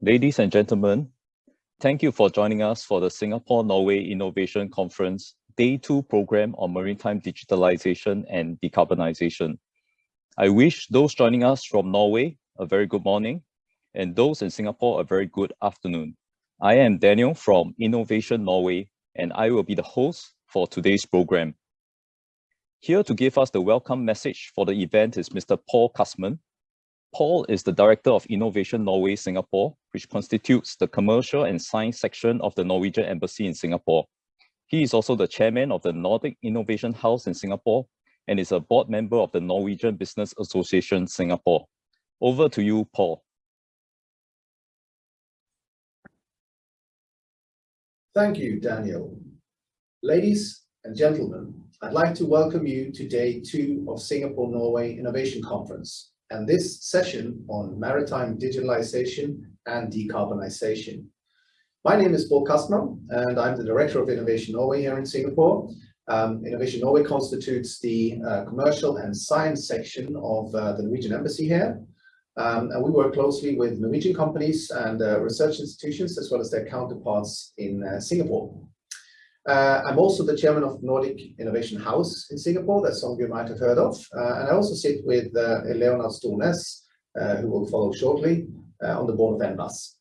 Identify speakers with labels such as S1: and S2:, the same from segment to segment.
S1: Ladies and gentlemen, thank you for joining us for the Singapore-Norway Innovation Conference Day 2 program on maritime digitalization and decarbonization. I wish those joining us from Norway a very good morning, and those in Singapore a very good afternoon. I am Daniel from Innovation Norway, and I will be the host for today's program. Here to give us the welcome message for the event is Mr. Paul Cusman, Paul is the Director of Innovation Norway Singapore, which constitutes the commercial and science section of the Norwegian Embassy in Singapore. He is also the chairman of the Nordic Innovation House in Singapore and is a board member of the Norwegian Business Association Singapore. Over to you, Paul.
S2: Thank you, Daniel. Ladies and gentlemen, I'd like to welcome you to day two of Singapore-Norway Innovation Conference and this session on maritime digitalization and decarbonization. My name is Paul Cusman, and I'm the Director of Innovation Norway here in Singapore. Um, Innovation Norway constitutes the uh, commercial and science section of uh, the Norwegian Embassy here. Um, and we work closely with Norwegian companies and uh, research institutions as well as their counterparts in uh, Singapore. Uh, I'm also the chairman of Nordic Innovation House in Singapore, that some of you might have heard of. Uh, and I also sit with uh, Leonard Stornes, uh, who will follow shortly, uh, on the board of NBAS.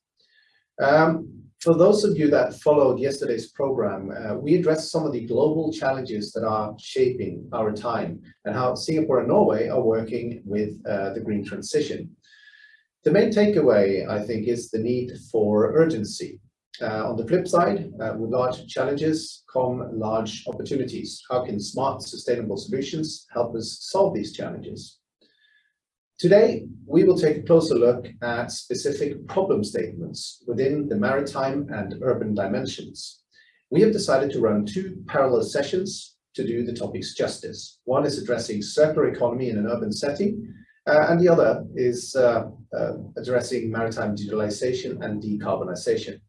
S2: Um, for those of you that followed yesterday's program, uh, we addressed some of the global challenges that are shaping our time and how Singapore and Norway are working with the green transition. The main takeaway, I think, is the need for urgency uh, on the flip side, uh, with large challenges come large opportunities. How can smart, sustainable solutions help us solve these challenges? Today, we will take a closer look at specific problem statements within the maritime and urban dimensions. We have decided to run two parallel sessions to do the topics justice. One is addressing circular economy in an urban setting, uh, and the other is uh, uh, addressing maritime digitalization and decarbonization.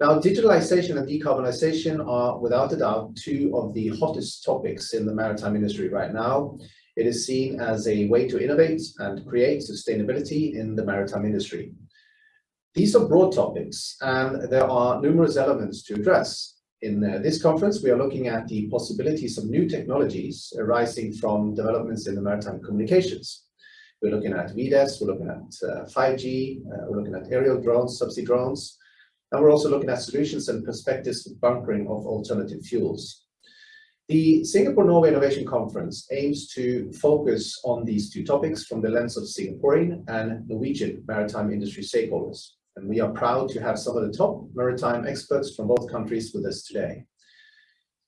S2: Now, digitalization and decarbonization are without a doubt two of the hottest topics in the maritime industry right now. It is seen as a way to innovate and create sustainability in the maritime industry. These are broad topics and there are numerous elements to address. In uh, this conference, we are looking at the possibilities of new technologies arising from developments in the maritime communications. We're looking at VDES, we're looking at uh, 5G, uh, we're looking at aerial drones, subsea drones, and we're also looking at solutions and perspectives for bunkering of alternative fuels. The Singapore-Norway Innovation Conference aims to focus on these two topics from the lens of Singaporean and Norwegian maritime industry stakeholders. And we are proud to have some of the top maritime experts from both countries with us today.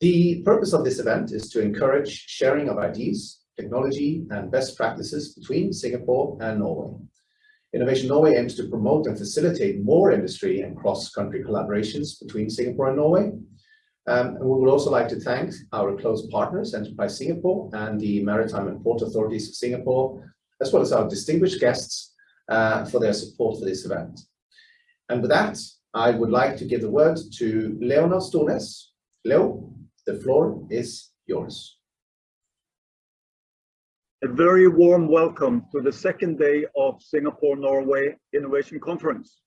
S2: The purpose of this event is to encourage sharing of ideas, technology, and best practices between Singapore and Norway. Innovation Norway aims to promote and facilitate more industry and cross-country collaborations between Singapore and Norway. Um, and we would also like to thank our close partners, Enterprise Singapore and the Maritime and Port Authorities of Singapore, as well as our distinguished guests uh, for their support for this event. And with that, I would like to give the word to Leonard Stornes. Leo, the floor is yours.
S3: A very warm welcome to the second day of Singapore-Norway Innovation Conference.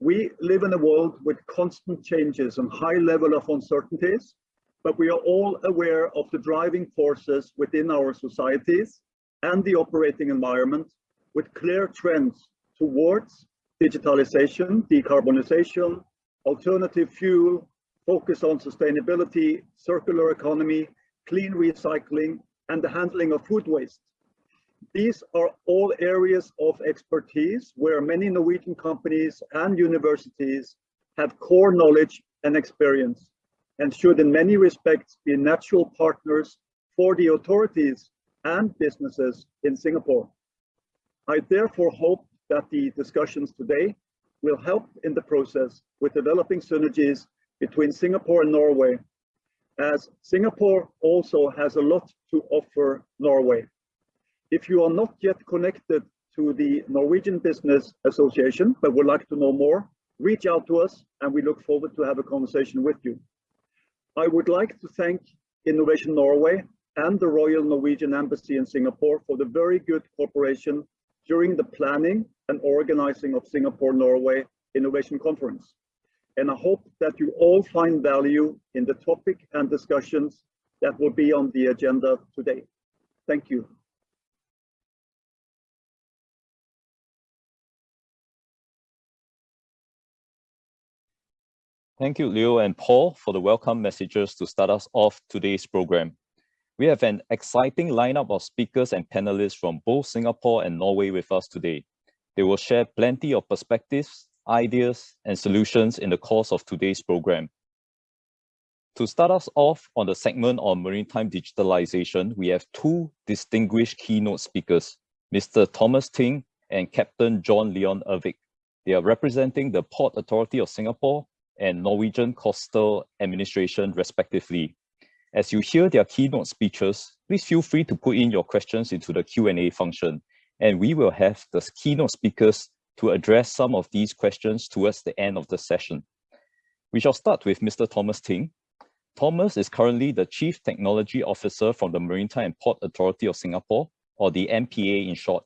S3: We live in a world with constant changes and high level of uncertainties, but we are all aware of the driving forces within our societies and the operating environment with clear trends towards digitalization, decarbonization, alternative fuel, focus on sustainability, circular economy, clean recycling, and the handling of food waste. These are all areas of expertise where many Norwegian companies and universities have core knowledge and experience and should in many respects be natural partners for the authorities and businesses in Singapore. I therefore hope that the discussions today will help in the process with developing synergies between Singapore and Norway as Singapore also has a lot to offer Norway. If you are not yet connected to the Norwegian Business Association but would like to know more, reach out to us and we look forward to have a conversation with you. I would like to thank Innovation Norway and the Royal Norwegian Embassy in Singapore for the very good cooperation during the planning and organizing of Singapore-Norway Innovation Conference. And I hope that you all find value in the topic and discussions that will be on the agenda today. Thank you.
S1: Thank you, Leo and Paul, for the welcome messages to start us off today's program. We have an exciting lineup of speakers and panelists from both Singapore and Norway with us today. They will share plenty of perspectives, ideas, and solutions in the course of today's program. To start us off on the segment on maritime digitalization, we have two distinguished keynote speakers, Mr. Thomas Ting and Captain John Leon Ervik. They are representing the Port Authority of Singapore and Norwegian Coastal Administration respectively. As you hear their keynote speeches, please feel free to put in your questions into the Q&A function, and we will have the keynote speakers to address some of these questions towards the end of the session. We shall start with Mr. Thomas Ting. Thomas is currently the Chief Technology Officer from the Maritime and Port Authority of Singapore, or the MPA in short.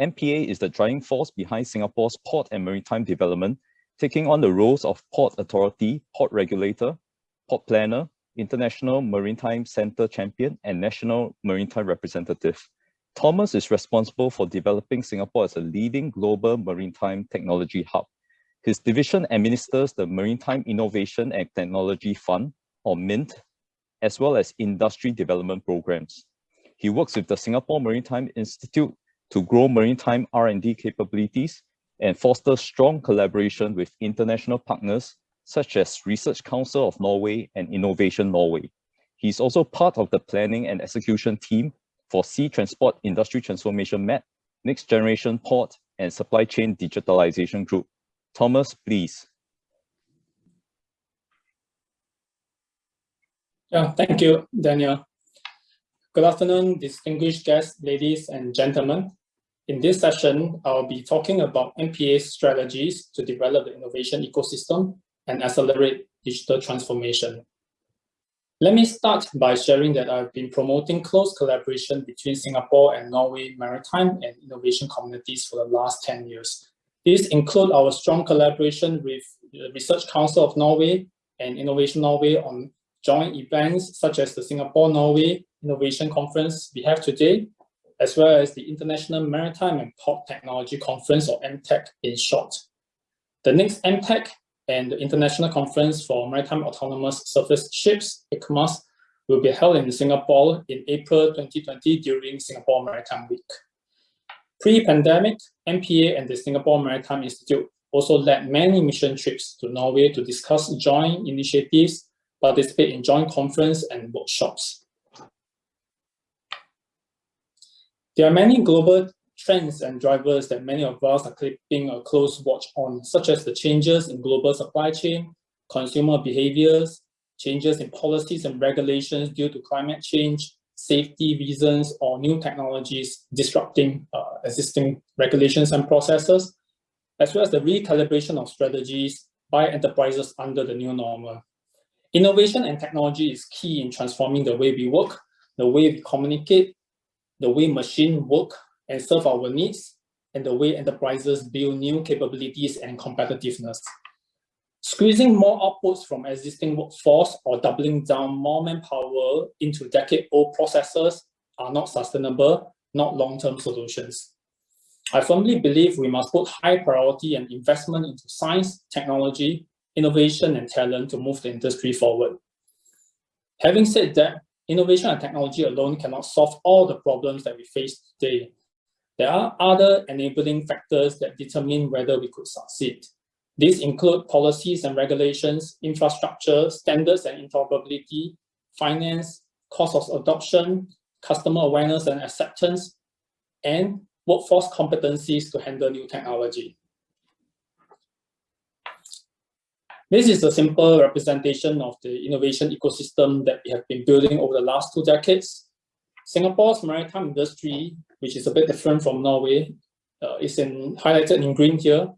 S1: MPA is the driving force behind Singapore's port and maritime development taking on the roles of Port Authority, Port Regulator, Port Planner, International Maritime Center Champion, and National Maritime Representative. Thomas is responsible for developing Singapore as a leading global maritime technology hub. His division administers the Maritime Innovation and Technology Fund, or MINT, as well as industry development programs. He works with the Singapore Maritime Institute to grow maritime R&D capabilities and foster strong collaboration with international partners such as Research Council of Norway and Innovation Norway. He's also part of the planning and execution team for Sea Transport Industry Transformation MAP, Next Generation Port, and Supply Chain Digitalization Group. Thomas, please.
S4: Yeah, thank you, Daniel. Good afternoon, distinguished guests, ladies and gentlemen. In this session, I'll be talking about MPA's strategies to develop the innovation ecosystem and accelerate digital transformation. Let me start by sharing that I've been promoting close collaboration between Singapore and Norway maritime and innovation communities for the last 10 years. These include our strong collaboration with the Research Council of Norway and Innovation Norway on joint events such as the Singapore-Norway Innovation Conference we have today, as well as the International Maritime and Port Technology Conference, or MTEC in short. The next MTEC and the International Conference for Maritime Autonomous Surface Ships, ICMAS, will be held in Singapore in April 2020 during Singapore Maritime Week. Pre-pandemic, MPA and the Singapore Maritime Institute also led many mission trips to Norway to discuss joint initiatives, participate in joint conference and workshops. There are many global trends and drivers that many of us are keeping a close watch on, such as the changes in global supply chain, consumer behaviors, changes in policies and regulations due to climate change, safety reasons, or new technologies disrupting uh, existing regulations and processes, as well as the recalibration of strategies by enterprises under the new normal. Innovation and technology is key in transforming the way we work, the way we communicate, the way machines work and serve our needs, and the way enterprises build new capabilities and competitiveness. Squeezing more outputs from existing workforce or doubling down more manpower into decade-old processes are not sustainable, not long-term solutions. I firmly believe we must put high priority and investment into science, technology, innovation, and talent to move the industry forward. Having said that, innovation and technology alone cannot solve all the problems that we face today. There are other enabling factors that determine whether we could succeed. These include policies and regulations, infrastructure, standards and interoperability, finance, cost of adoption, customer awareness and acceptance, and workforce competencies to handle new technology. This is a simple representation of the innovation ecosystem that we have been building over the last two decades. Singapore's maritime industry, which is a bit different from Norway, uh, is in, highlighted in green here,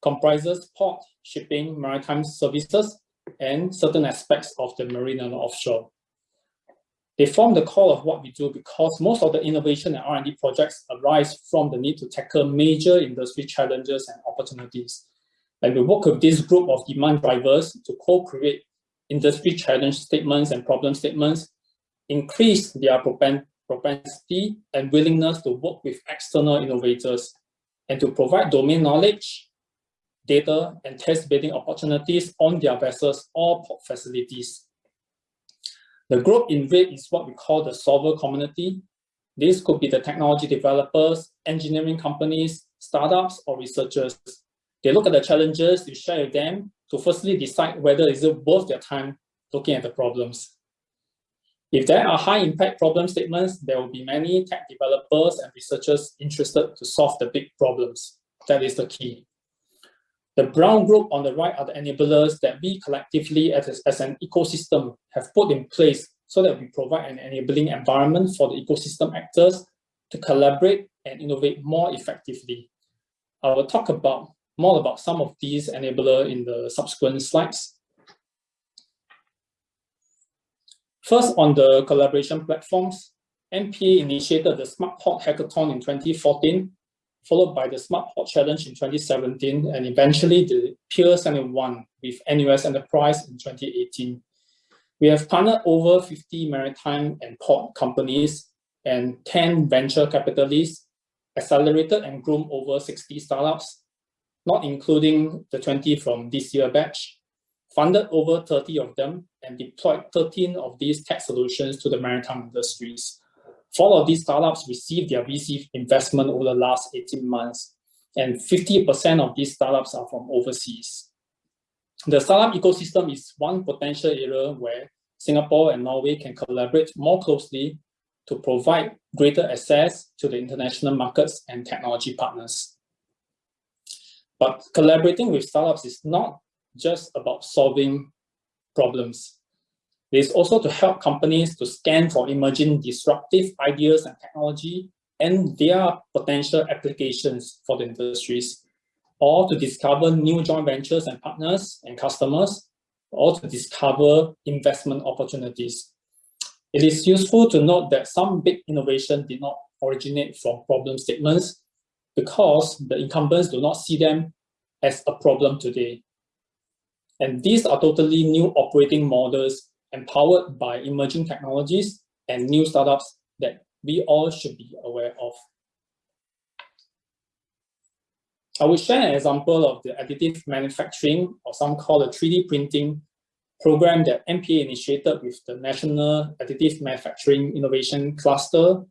S4: comprises port, shipping, maritime services, and certain aspects of the marine and offshore. They form the core of what we do because most of the innovation and R&D projects arise from the need to tackle major industry challenges and opportunities. Like we work with this group of demand drivers to co-create industry challenge statements and problem statements, increase their propensity and willingness to work with external innovators, and to provide domain knowledge, data, and test bedding opportunities on their vessels or port facilities. The group in red is what we call the solver community. This could be the technology developers, engineering companies, startups, or researchers. They look at the challenges, you share with them to firstly decide whether is it worth their time looking at the problems. If there are high impact problem statements, there will be many tech developers and researchers interested to solve the big problems. That is the key. The brown group on the right are the enablers that we collectively as, as an ecosystem have put in place so that we provide an enabling environment for the ecosystem actors to collaborate and innovate more effectively. I will talk about more about some of these enabler in the subsequent slides. First, on the collaboration platforms, MPA initiated the Smart Port Hackathon in 2014 followed by the Smart Port Challenge in 2017, and eventually the Pier 71 with NUS Enterprise in 2018. We have partnered over 50 maritime and port companies and 10 venture capitalists, accelerated and groomed over 60 startups, not including the 20 from this year batch, funded over 30 of them, and deployed 13 of these tech solutions to the maritime industries. Four of these startups received their VC investment over the last 18 months, and 50% of these startups are from overseas. The startup ecosystem is one potential area where Singapore and Norway can collaborate more closely to provide greater access to the international markets and technology partners. But collaborating with startups is not just about solving problems. It is also to help companies to scan for emerging disruptive ideas and technology and their potential applications for the industries, or to discover new joint ventures and partners and customers, or to discover investment opportunities. It is useful to note that some big innovation did not originate from problem statements because the incumbents do not see them as a problem today. And these are totally new operating models empowered by emerging technologies and new startups that we all should be aware of. I will share an example of the additive manufacturing, or some call it 3D printing program that MPA initiated with the National Additive Manufacturing Innovation Cluster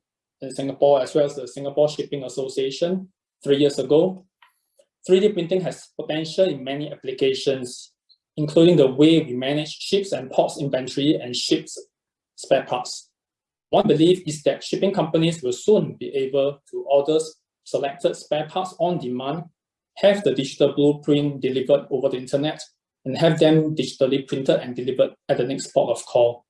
S4: in Singapore, as well as the Singapore Shipping Association three years ago. 3D printing has potential in many applications, including the way we manage ships and ports inventory and ships spare parts. One belief is that shipping companies will soon be able to order selected spare parts on demand, have the digital blueprint delivered over the internet, and have them digitally printed and delivered at the next port of call.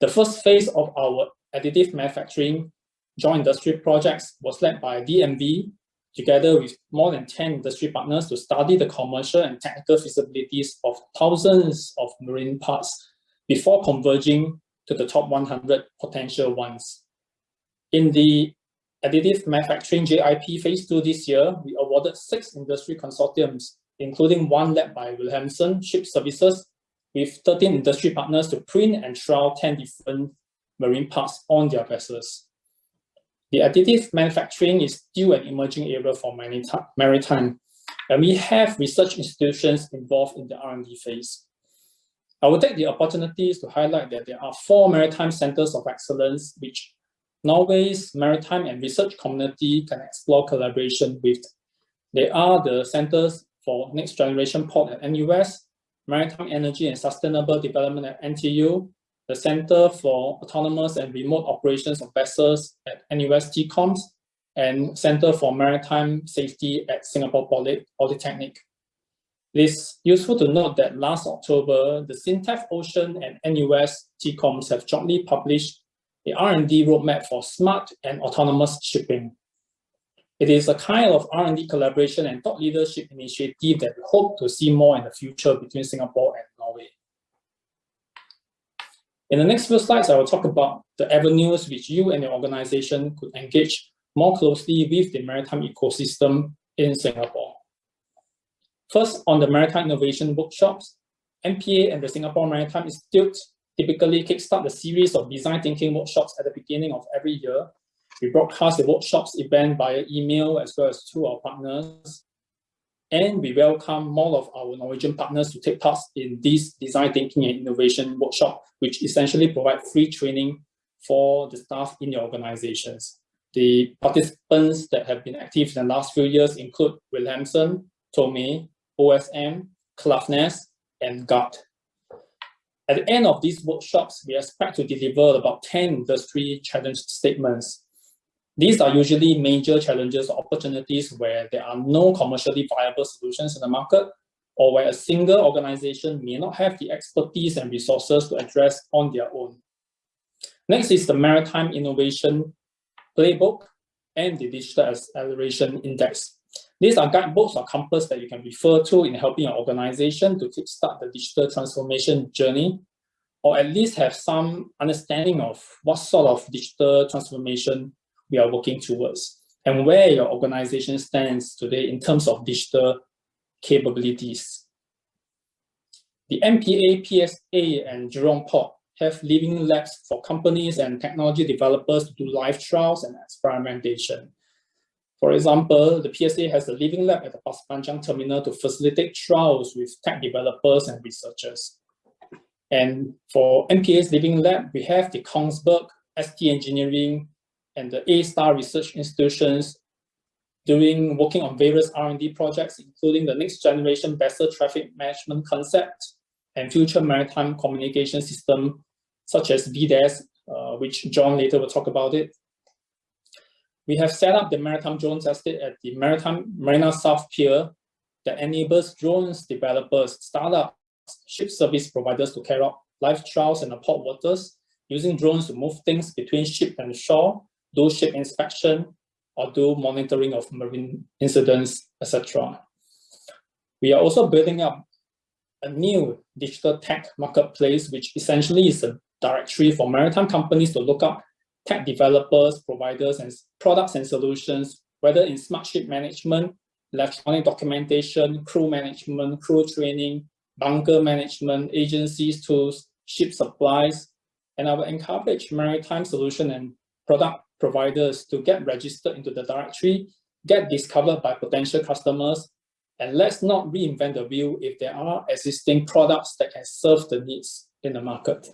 S4: The first phase of our additive manufacturing joint industry projects was led by DNV together with more than 10 industry partners to study the commercial and technical feasibilities of thousands of marine parts before converging to the top 100 potential ones. In the additive manufacturing JIP phase two this year, we awarded six industry consortiums, including one led by Wilhelmsen Ship Services, with 13 industry partners to print and trial 10 different marine parts on their vessels. The additive manufacturing is still an emerging area for maritime, and we have research institutions involved in the R&D phase. I will take the opportunities to highlight that there are four maritime centers of excellence which Norway's maritime and research community can explore collaboration with. They are the Centers for Next Generation Port at NUS, Maritime Energy and Sustainable Development at NTU, the Center for Autonomous and Remote Operations of Vessels at NUS TCOMS, and Center for Maritime Safety at Singapore Poly Polytechnic. It is useful to note that last October, the SINTEF Ocean and NUS TCOMS have jointly published the R&D roadmap for smart and autonomous shipping. It is a kind of R&D collaboration and thought leadership initiative that we hope to see more in the future between Singapore and. In the next few slides, I will talk about the avenues which you and your organization could engage more closely with the maritime ecosystem in Singapore. First, on the maritime innovation workshops, MPA and the Singapore Maritime Institute typically kickstart the series of design thinking workshops at the beginning of every year. We broadcast the workshops event via email as well as to our partners. And we welcome more of our Norwegian partners to take part in this design thinking and innovation workshop, which essentially provide free training for the staff in the organizations. The participants that have been active in the last few years include Wilhelmsen, Thome, OSM, Klaveness, and GUT. At the end of these workshops, we expect to deliver about 10 industry challenge statements. These are usually major challenges or opportunities where there are no commercially viable solutions in the market or where a single organization may not have the expertise and resources to address on their own. Next is the Maritime Innovation Playbook and the Digital Acceleration Index. These are guidebooks or compass that you can refer to in helping your organization to kickstart the digital transformation journey, or at least have some understanding of what sort of digital transformation we are working towards, and where your organization stands today in terms of digital capabilities. The MPA, PSA, and Jurong Port have living labs for companies and technology developers to do live trials and experimentation. For example, the PSA has a living lab at the Pasir Panjang terminal to facilitate trials with tech developers and researchers. And for MPA's living lab, we have the Kongsberg, ST Engineering, and the A-Star research institutions doing working on various R&D projects, including the next generation vessel traffic management concept and future maritime communication system, such as VDES, uh, which John later will talk about it, we have set up the Maritime Drones Estate at the Maritime Marina South Pier that enables drones developers, startups, ship service providers to carry out live trials in the port waters using drones to move things between ship and shore, do ship inspection, or do monitoring of marine incidents, etc. We are also building up a new digital tech marketplace, which essentially is a directory for maritime companies to look up tech developers, providers, and products and solutions, whether in smart ship management, electronic documentation, crew management, crew training, bunker management, agencies tools, ship supplies, and I will encourage maritime solution and product providers to get registered into the directory, get discovered by potential customers, and let's not reinvent the wheel if there are existing products that can serve the needs in the market.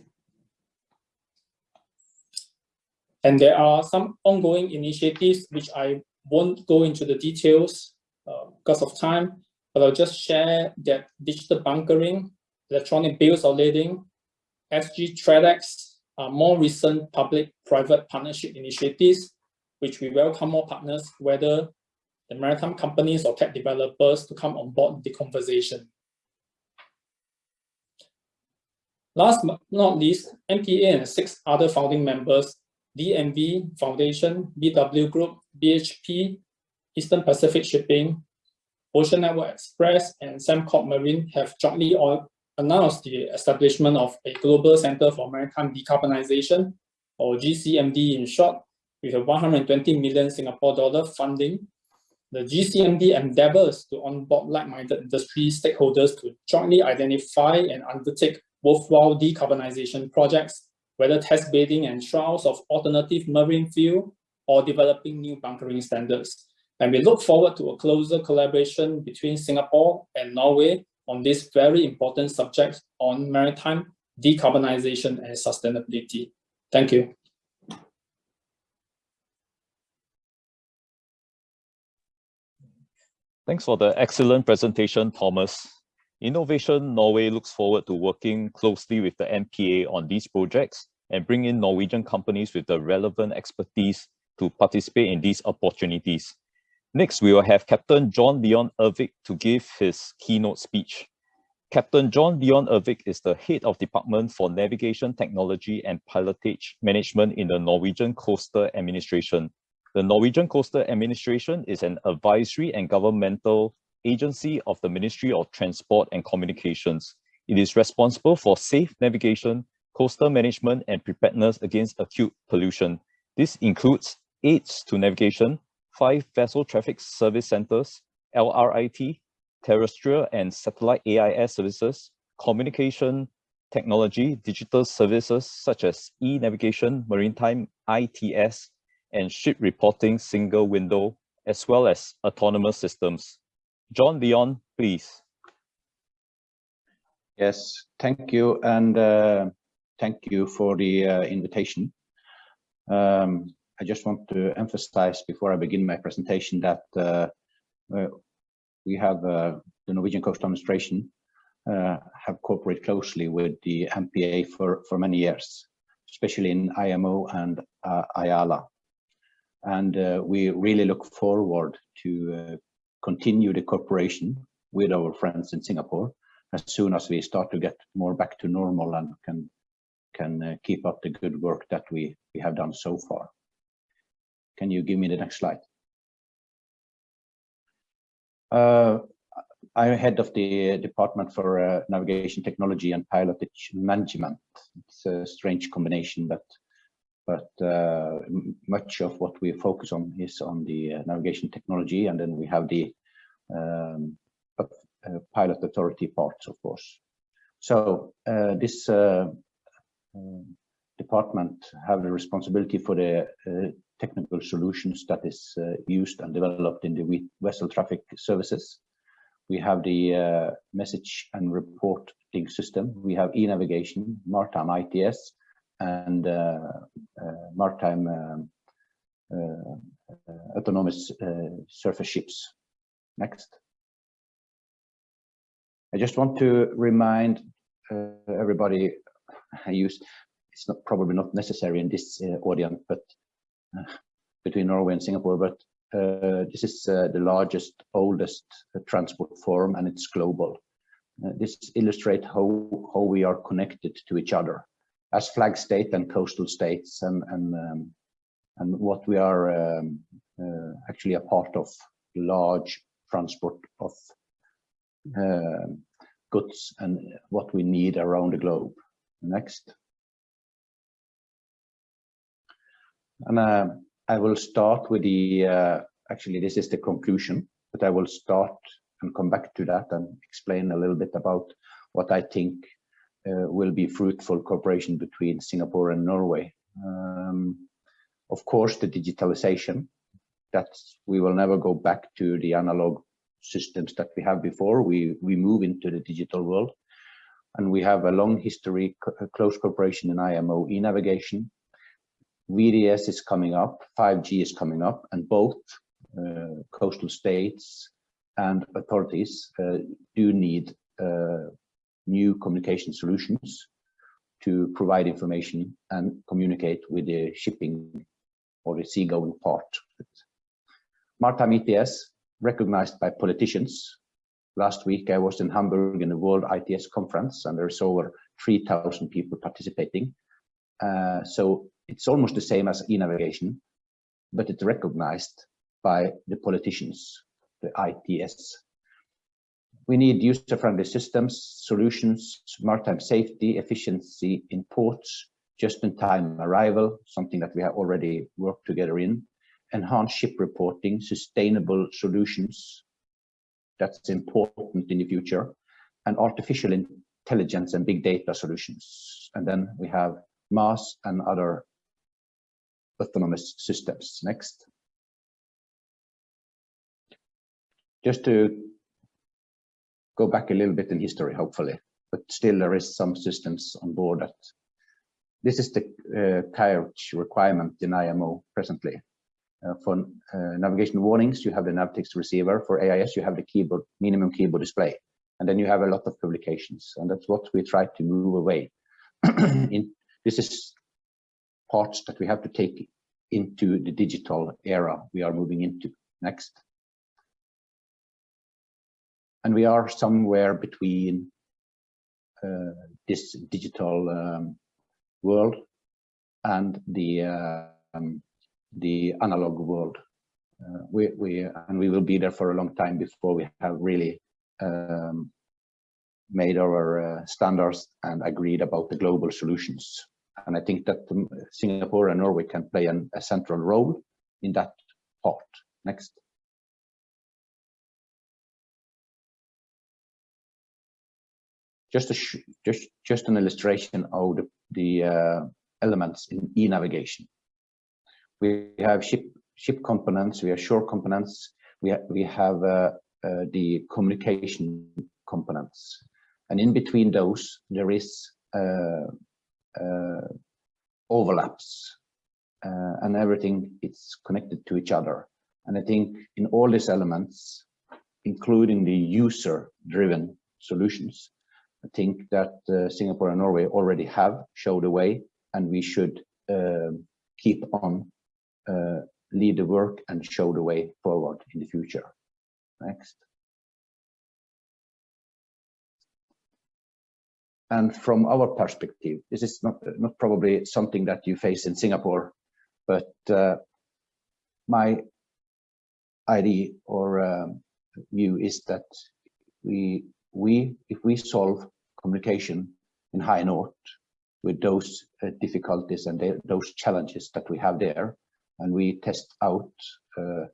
S4: And there are some ongoing initiatives which I won't go into the details uh, because of time, but I'll just share that digital bunkering, electronic bills of lading, SGTraDex are more recent public-private partnership initiatives, which we welcome more partners, whether the maritime companies or tech developers to come on board the conversation. Last but not least, MPA and six other founding members DNV Foundation, BW Group, BHP, Eastern Pacific Shipping, Ocean Network Express, and Sembcorp Marine have jointly announced the establishment of a Global Center for Maritime Decarbonization, or GCMD in short, with a 120 million Singapore dollar funding. The GCMD endeavors to onboard like-minded industry stakeholders to jointly identify and undertake worthwhile decarbonization projects whether test bedding and trials of alternative marine fuel or developing new bunkering standards. And we look forward to a closer collaboration between Singapore and Norway on this very important subject on maritime decarbonization and sustainability. Thank you.
S1: Thanks for the excellent presentation, Thomas. Innovation Norway looks forward to working closely with the MPA on these projects and bring in Norwegian companies with the relevant expertise to participate in these opportunities. Next, we will have Captain John Leon Ervik to give his keynote speech. Captain John Leon Ervik is the head of Department for Navigation Technology and Pilotage Management in the Norwegian Coastal Administration. The Norwegian Coastal Administration is an advisory and governmental agency of the Ministry of Transport and Communications. It is responsible for safe navigation, coastal management and preparedness against acute pollution. This includes aids to navigation, five vessel traffic service centers, LRIT, terrestrial and satellite AIS services, communication technology, digital services such as e-navigation, maritime ITS, and ship reporting single window, as well as autonomous systems. John Leon, please.
S5: Yes, thank you. And uh, thank you for the uh, invitation. Um, I just want to emphasize before I begin my presentation that uh, we have uh, the Norwegian Coastal Administration uh, have cooperated closely with the MPA for, for many years, especially in IMO and uh, IALA. And we really look forward to continue the cooperation with our friends in Singapore as soon as we start to get more back to normal and can can uh, keep up the good work that we we have done so far. Can you give me the next slide? Uh, I'm head of the Department for uh, Navigation Technology and Pilotage Management. It's a strange combination, but but uh, much of what we focus on is on the uh, navigation technology, and then we have the um, uh, pilot authority parts, of course. So uh, this department have the responsibility for the technical solutions that is used and developed in the vessel traffic services. We have the message and reporting system. We have e-navigation, maritime ITS, and uh, uh, maritime um, uh, autonomous surface ships. Next. I just want to remind uh, everybody, I use, it's not probably not necessary in this uh, audience, but uh, between Norway and Singapore, but uh, this is uh, the largest, oldest uh, transport forum and it's global. this illustrates how, how we are connected to each other as flag state and coastal states and, and, um, and what we are um, actually a part of large transport of uh, goods and what we need around the globe. Next. And uh, I will start with the, uh, actually this is the conclusion, but I will start and come back to that and explain a little bit about what I think uh, will be fruitful cooperation between Singapore and Norway. Um, of course, the digitalization, that we will never go back to the analog systems that we have before. We, we move into the digital world and we have a long history, close cooperation in IMO e-navigation. VDES is coming up, 5G is coming up, and both uh, coastal states and authorities uh, do need uh, new communication solutions to provide information and communicate with the shipping or the seagoing part. Maritime ITS recognized by politicians. Last week, I was in Hamburg in the World ITS conference, and there's over 3,000 people participating. Uh, so it's almost the same as e-navigation, but it's recognized by the politicians, the ITS. We need user-friendly systems, solutions, maritime safety, efficiency in ports, just-in-time arrival, something that we have already worked together in, enhanced ship reporting, sustainable solutions, that's important in the future, and artificial intelligence and big data solutions. And then we have MASS and other autonomous systems. Next. Just to go back a little bit in history, hopefully, but still there is some systems on board that this is the uh, requirement in IMO presently. Uh, for uh, navigation warnings, you have the Navtex receiver. For AIS, you have the keyboard, minimum keyboard display. And then you have a lot of publications. And that's what we try to move away. in, this is parts that we have to take into the digital era we are moving into. Next. And we are somewhere between uh, this digital um, world and the um, the analog world. Uh, we, we and we will be there for a long time before we have really um, made our uh, standards and agreed about the global solutions. And I think that um, Singapore and Norway can play an, a central role in that part. Next. Just, a just, just an illustration of the, the uh, elements in e-navigation. We have ship, ship components, we have shore components, we, ha we have uh, uh, the communication components. And in between those, there is uh, uh, overlaps uh, and everything is connected to each other. And I think in all these elements, including the user-driven solutions, I think that uh, Singapore and Norway already have showed the way, and we should uh, keep on uh, lead the work and show the way forward in the future. Next. And from our perspective, this is not, not probably something that you face in Singapore, but uh, my idea or um, view is that we, we, if we solve communication in high north with those uh, difficulties and those challenges that we have there, and we test out uh,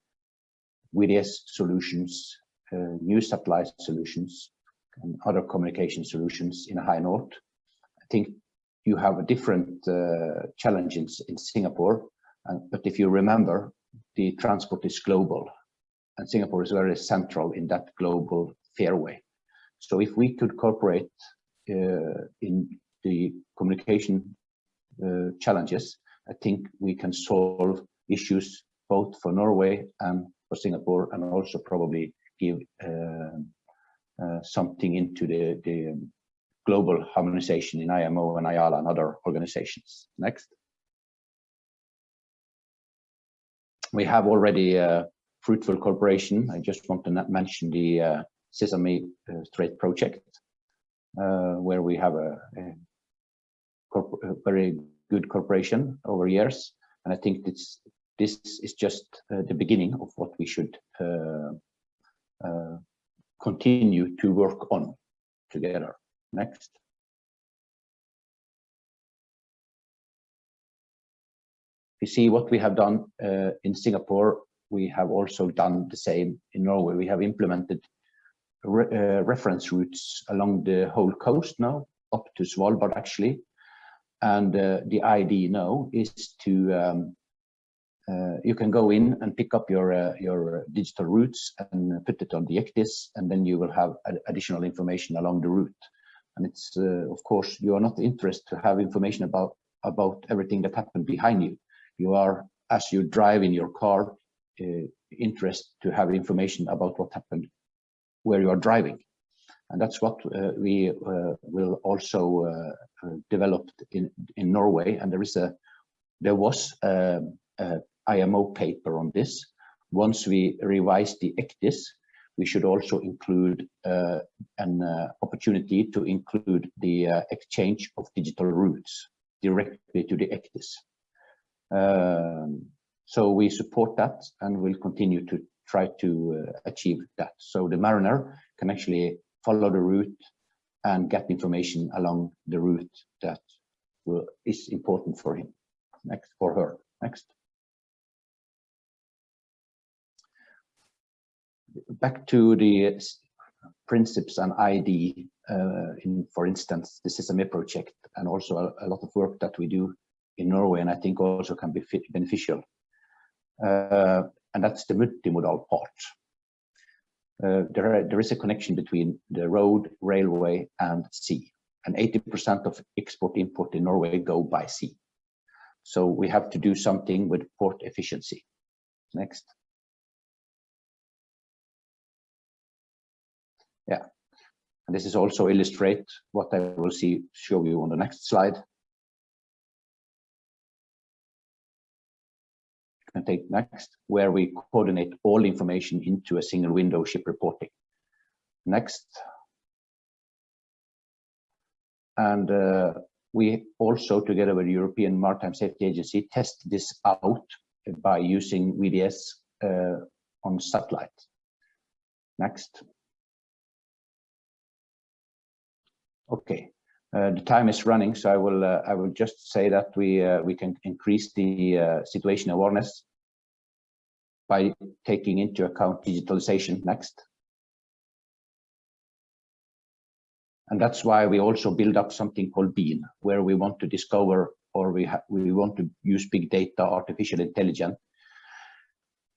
S5: VDES solutions, uh, new supply solutions, and other communication solutions in a high north. I think you have a different uh, challenges in Singapore, uh, but if you remember, the transport is global, and Singapore is very central in that global fairway. So if we could cooperate uh, in the communication uh, challenges, I think we can solve issues both for Norway and for Singapore, and also probably give uh, something into the, the global harmonization in IMO and IALA and other organizations. Next. We have already a fruitful cooperation. I just want to mention the uh, Sesame uh, Strait project, uh, where we have a, a, a, very good cooperation over years. And I think it's, this is just uh, the beginning of what we should continue to work on together. Next. You see what we have done uh, in Singapore, we have also done the same in Norway. We have implemented re uh, reference routes along the whole coast now, up to Svalbard actually. And uh, the idea now is to um, uh, you can go in and pick up your uh, your digital routes and put it on the ECDIS, and then you will have additional information along the route. And it's uh, of course you are not interested to have information about about everything that happened behind you. You are as you drive in your car uh, interested to have information about what happened where you are driving. And that's what uh, we uh, will also develop in in Norway. And there is a there was a IMO paper on this. Once we revise the ECDIS, we should also include uh, an uh, opportunity to include the uh, exchange of digital routes directly to the ECDIS. Um, so we support that and will continue to try to uh, achieve that. So the mariner can actually follow the route and get information along the route that will, is important for him, next for her. Next. Back to the principles and ID uh, in, for instance, the Sesame project, and also a, a, lot of work that we do in Norway, and I think also can be beneficial. Uh, and that's the multimodal part. Uh, there, are, there is a connection between the road, railway, and sea. And 80% of export import in Norway go by sea. So we have to do something with port efficiency. Next. This is also illustrate what I will see show you on the next slide. Can take next, where we coordinate all information into a single window ship reporting. Next. And uh, we also, together with the European Maritime Safety Agency, test this out by using VDES uh, on satellite. Next. Okay, uh, the time is running, so I will uh, I will just say that we uh, we can increase the uh, situation awareness by taking into account digitalization next. And that's why we also build up something called BEAN, where we want to discover or we we want to use big data, artificial intelligence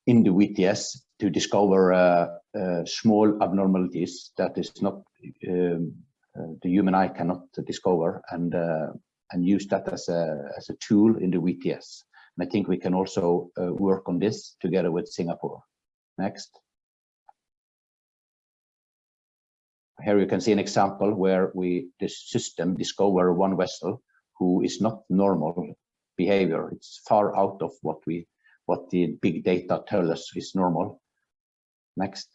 S5: in the VTS to discover uh, uh, small abnormalities that is not um, the human eye cannot discover and uh, and use that as a as a tool in the VTS. And I think we can also uh, work on this together with Singapore. Next. Here you can see an example where we the system discover one vessel who is not normal behavior. It's far out of what we what the big data tell us is normal. Next.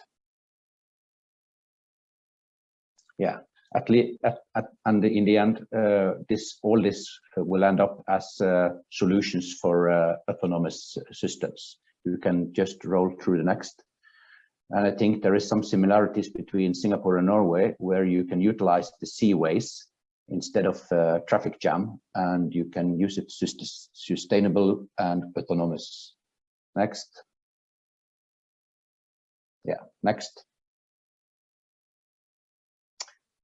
S5: Yeah, at least at, at, and in the end, uh, this all this will end up as uh, solutions for uh, autonomous systems. You can just roll through the next. And I think there is some similarities between Singapore and Norway, where you can utilize the seaways instead of uh, traffic jam, and you can use it sustainable and autonomous. Next. Yeah, next.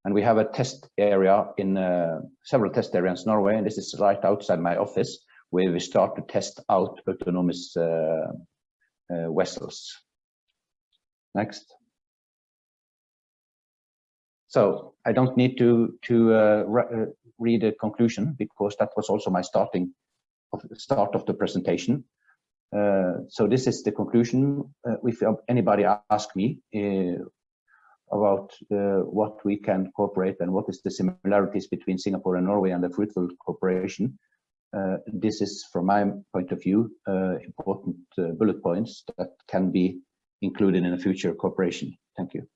S5: And we have a test area in uh, several test areas in Norway, and this is right outside my office, where we start to test out autonomous uh, uh, vessels. Next. So I don't need to to uh, re uh, read a conclusion because that was also my starting of start of the presentation. Uh, so this is the conclusion. Uh, if anybody ask me uh, about uh, what we can cooperate and what is the similarities between Singapore and Norway and the fruitful cooperation, uh, this is from my point of view important bullet points that can be included in a future cooperation. Thank you.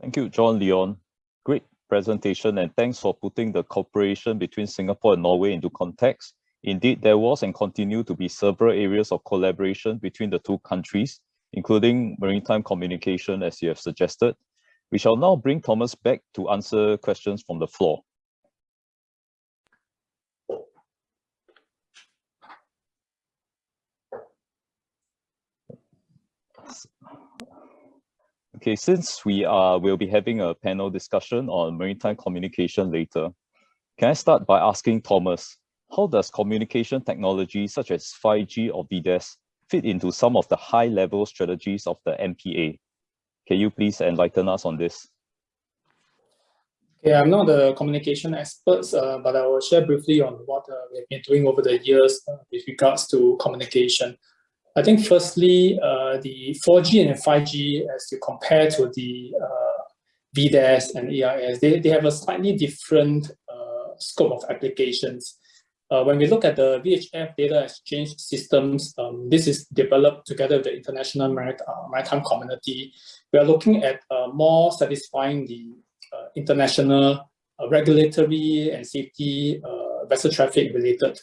S1: Thank you, John Leon. Great presentation and thanks for putting the cooperation between Singapore and Norway into context. Indeed, there was and continue to be several areas of collaboration between the two countries, including maritime communication, as you have suggested. We shall now bring Thomas back to answer questions from the floor. Okay, since we are we'll be having a panel discussion on maritime communication later, can I start by asking Thomas, how does communication technology such as 5G or VDES fit into some of the high-level strategies of the MPA? Can you please enlighten us on this?
S4: Okay, I'm not a communication expert, uh, but I will share briefly on what uh, we've been doing over the years uh, with regards to communication. I think firstly, uh, the 4G and 5G, as you compare to the uh, VDES and AIS, they, they have a slightly different uh, scope of applications. Uh, when we look at the VHF data exchange systems, um, this is developed together with the international uh, maritime community. We are looking at uh, more satisfying the international regulatory and safety vessel traffic related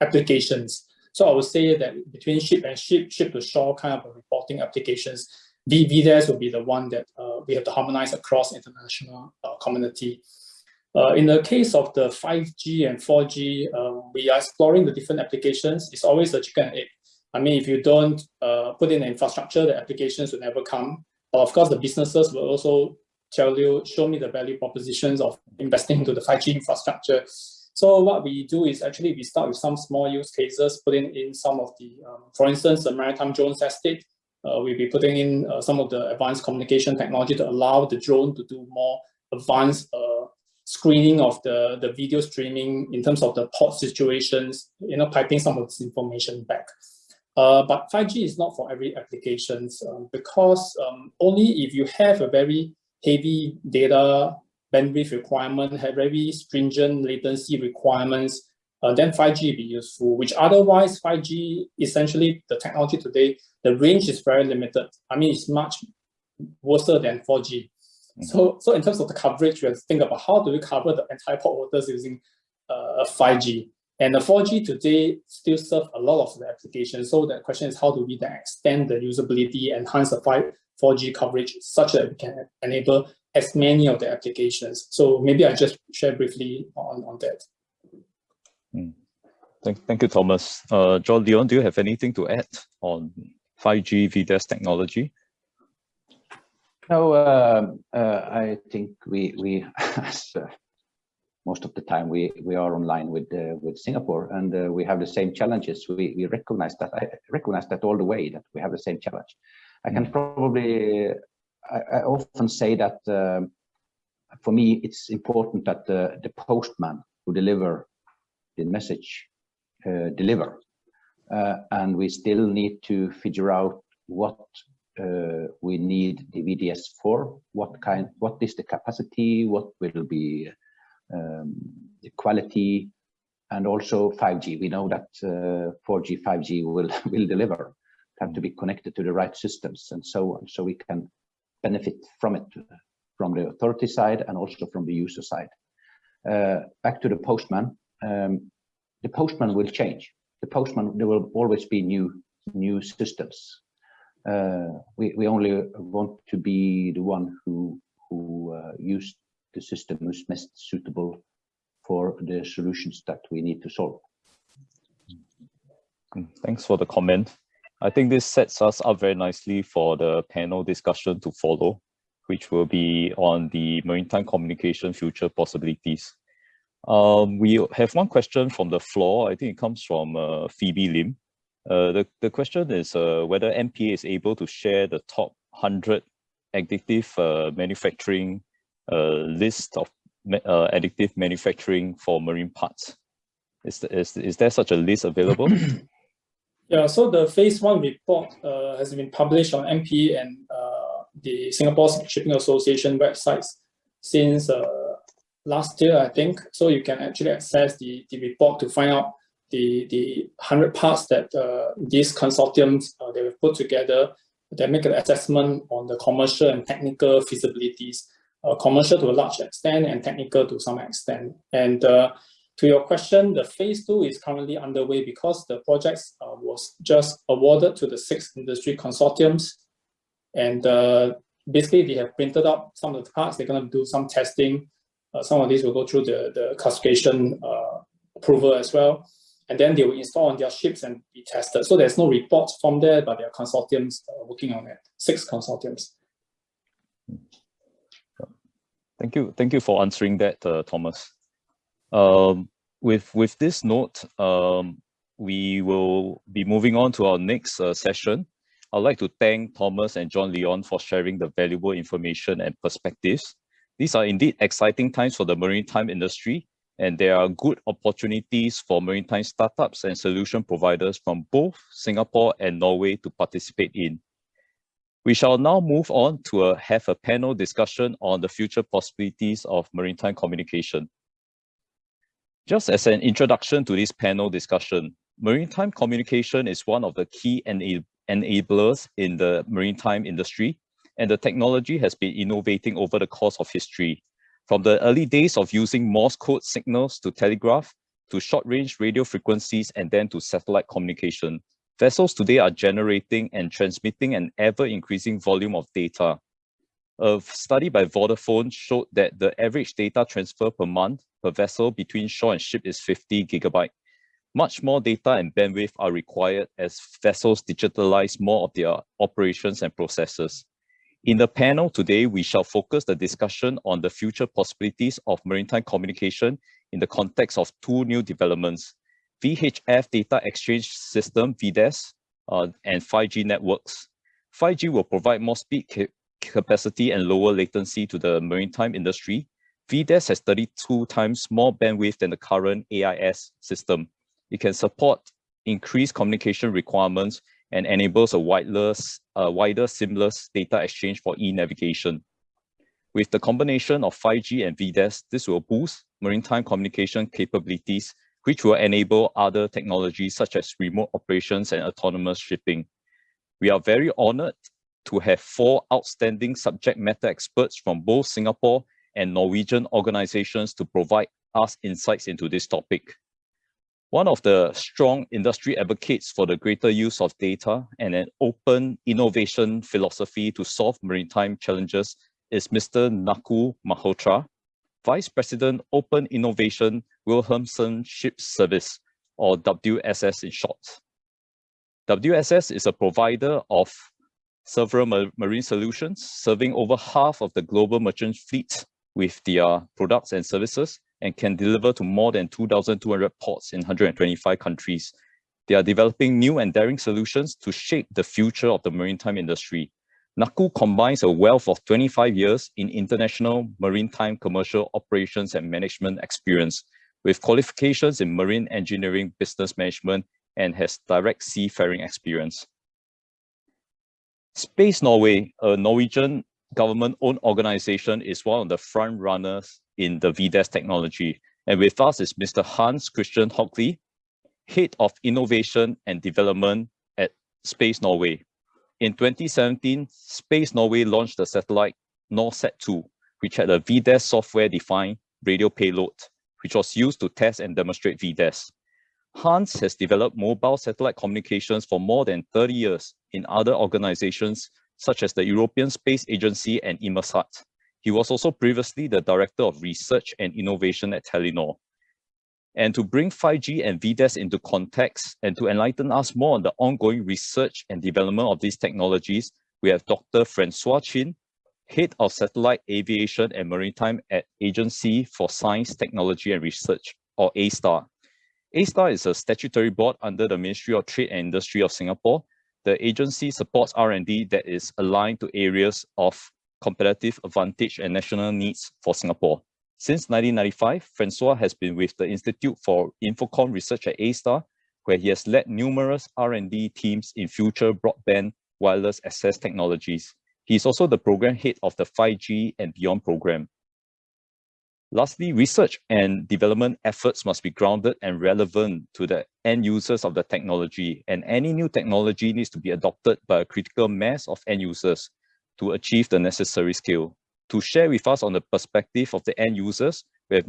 S4: applications. So I would say that between ship and ship, ship to shore kind of reporting applications, VDES will be the one that uh, we have to harmonize across international uh, community. Uh, in the case of the 5G and 4G, um, we are exploring the different applications. It's always a chicken and egg. I mean, if you don't uh, put in the infrastructure, the applications will never come. But of course, the businesses will also tell you, show me the value propositions of investing into the 5G infrastructure. So what we do is actually we start with some small use cases, putting in some of the, um, for instance, the maritime drones estate. Uh, we'll be putting in uh, some of the advanced communication technology to allow the drone to do more advanced uh, screening of the, the video streaming in terms of the port situations, you know, piping some of this information back. Uh, but 5G is not for every applications um, because um, only if you have a very heavy data bandwidth requirement, have very stringent latency requirements, uh, then 5G be useful, which otherwise 5G, essentially the technology today, the range is very limited. I mean, it's much worse than 4G. Mm. So, so in terms of the coverage, we have to think about how do we cover the entire port waters using uh, 5G. And the 4G today still serve a lot of the applications. So the question is how do we then extend the usability, enhance the 5, 4G coverage such that we can enable as many of the applications. So maybe I just share briefly on, on that.
S1: Mm. Thank, thank you, Thomas. Uh, John Leon, do you have anything to add on 5G VDES technology?
S5: No, uh, uh, I think we, we as, uh, most of the time we, we are online with uh, with Singapore and uh, we have the same challenges. We, we recognize that. I recognize that all the way that we have the same challenge. I can mm. probably, I, I often say that um, for me, it's important that the, the postman who deliver the message uh, deliver. Uh, and we still need to figure out what uh, we need the VDES for, what kind, what is the capacity, what will be um, the quality, and also 5G. We know that 4G, 5G will will deliver. Have to be connected to the right systems and so on, so we can benefit from it from the authority side and also from the user side. Uh, back to the postman, um, the postman will change. The postman, there will always be new new systems. Uh, we, we only want to be the one who who uh, use the system who's most suitable for the solutions that we need to solve.
S1: Mm, thanks for the comment. I think this sets us up very nicely for the panel discussion to follow, which will be on the maritime communication future possibilities. Um, we have one question from the floor. I think it comes from uh, Phoebe Lim. Uh, the, the question is uh, whether MPA is able to share the top 100 additive uh, manufacturing uh, list of uh, additive manufacturing for marine parts. Is, is, is there such a list available?
S4: yeah, so the phase one report has been published on MP and the Singapore Shipping Association websites since last year, I think. So you can actually access the, the report to find out the, the 100 parts that uh, these consortiums uh, they have put together that make an assessment on the commercial and technical feasibilities, uh, commercial to a large extent and technical to some extent. And uh, to your question, the phase two is currently underway because the project uh, was just awarded to the six industry consortiums. And uh, basically they have printed up some of the parts, they're gonna do some testing uh, some of these will go through the, the classification uh, approval as well. And then they will install on their ships and be tested. So there's no reports from there, but there are consortiums uh, working on it, six consortiums.
S1: Thank you. Thank you for answering that, uh, Thomas. Um, with, with this note, um, we will be moving on to our next uh, session. I'd like to thank Thomas and John Leon for sharing the valuable information and perspectives. These are indeed exciting times for the maritime industry, and there are good opportunities for maritime startups and solution providers from both Singapore and Norway to participate in. We shall now move on to a, have a panel discussion on the future possibilities of maritime communication. Just as an introduction to this panel discussion, maritime communication is one of the key enablers in the maritime industry and the technology has been innovating over the course of history. From the early days of using Morse code signals to telegraph, to short-range radio frequencies, and then to satellite communication, vessels today are generating and transmitting an ever-increasing volume of data. A study by Vodafone showed that the average data transfer per month per vessel between shore and ship is 50 gigabyte. Much more data and bandwidth are required as vessels digitalize more of their operations and processes. In the panel today, we shall focus the discussion on the future possibilities of maritime communication in the context of two new developments, VHF Data Exchange System, VDES, uh, and 5G networks. 5G will provide more speed capacity and lower latency to the maritime industry. VDES has 32 times more bandwidth than the current AIS system. It can support increased communication requirements and enables a wireless, uh, wider seamless data exchange for e-navigation. With the combination of 5G and VDES, this will boost maritime communication capabilities, which will enable other technologies such as remote operations and autonomous shipping. We are very honored to have four outstanding subject matter experts from both Singapore and Norwegian organizations to provide us insights into this topic. One of the strong industry advocates for the greater use of data and an open innovation philosophy to solve maritime challenges is Mr. Nakul Malhotra, Vice President Open Innovation Wilhelmsen Ship Service, or WSS in short. WSS is a provider of several marine solutions, serving over half of the global merchant fleet with their products and services, and can deliver to more than 2,200 ports in 125 countries. They are developing new and daring solutions to shape the future of the maritime industry. Nakul combines a wealth of 25 years in international maritime commercial operations and management experience with qualifications in marine engineering business management and has direct seafaring experience. Space Norway, a Norwegian government-owned organization, is one of the front runners in the VDES technology. And with us is Mr. Hans Christian Haugli, Head of Innovation and Development at Space Norway. In 2017, Space Norway launched the satellite NorSat-2, which had a VDES software-defined radio payload, which was used to test and demonstrate VDES. Hans has developed mobile satellite communications for more than 30 years in other organizations such as the European Space Agency and Inmarsat. He was also previously the Director of Research and Innovation at Telenor. And to bring 5G and VDES into context and to enlighten us more on the ongoing research and development of these technologies, we have Dr. Francois Chin, Head of Satellite Aviation and Maritime at Agency for Science, Technology and Research, or A*STAR. A*STAR is a statutory board under the Ministry of Trade and Industry of Singapore. The agency supports R&D that is aligned to areas of competitive advantage and national needs for Singapore. Since 1995, Francois has been with the Institute for Infocom Research at A*STAR, where he has led numerous R&D teams in future broadband wireless access technologies. He is also the program head of the 5G and Beyond program. Lastly, research and development efforts must be grounded and relevant to the end users of the technology, and any new technology needs to be adopted by a critical mass of end users to achieve the necessary scale. To share with us on the perspective of the end users, we have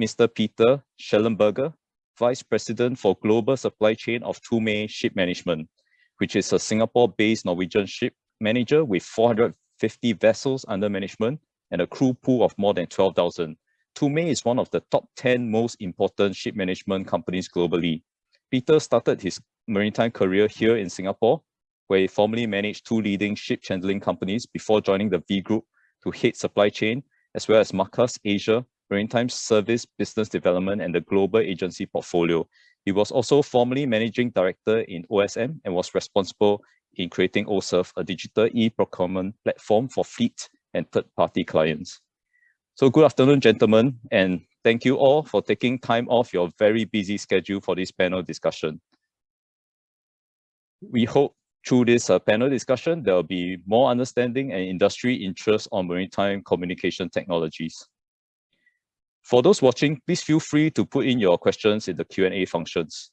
S1: Mr. Peter Schellenberger, Vice President for Global Supply Chain of Thome Ship Management, which is a Singapore-based Norwegian ship manager with 450 vessels under management and a crew pool of more than 12,000. Thome is one of the top 10 most important ship management companies globally. Peter started his maritime career here in Singapore, where he formerly managed two leading ship handling companies before joining the V Group to head supply chain, as well as Marcus Asia, Maritime Service Business Development and the Global Agency portfolio. He was also formerly managing director in OSM and was responsible in creating OSERV, a digital e-procurement platform for fleet and third-party clients. So good afternoon, gentlemen, and thank you all for taking time off your very busy schedule for this panel discussion. We hope through this uh, panel discussion, there will be more understanding and industry interest on maritime communication technologies. For those watching, please feel free to put in your questions in the Q&A functions.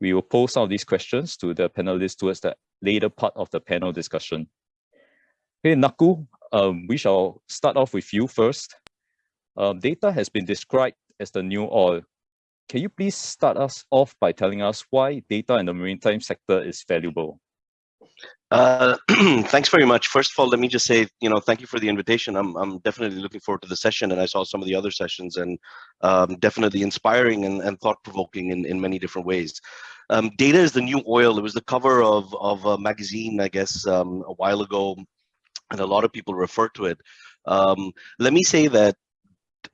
S1: We will pose some of these questions to the panelists towards the later part of the panel discussion. Hey, Nakul, um, we shall start off with you first. Um, data has been described as the new oil. Can you please start us off by telling us why data in the maritime sector is valuable?
S6: Uh, thanks very much. First of all, let me just say, you know, thank you for the invitation. I'm, I'm definitely looking forward to the session and I saw some of the other sessions and um, definitely inspiring and, and thought-provoking in, in many different ways. Um, data is the new oil. It was the cover of, of a magazine, I guess, um, a while ago, and a lot of people refer to it. Um, let me say that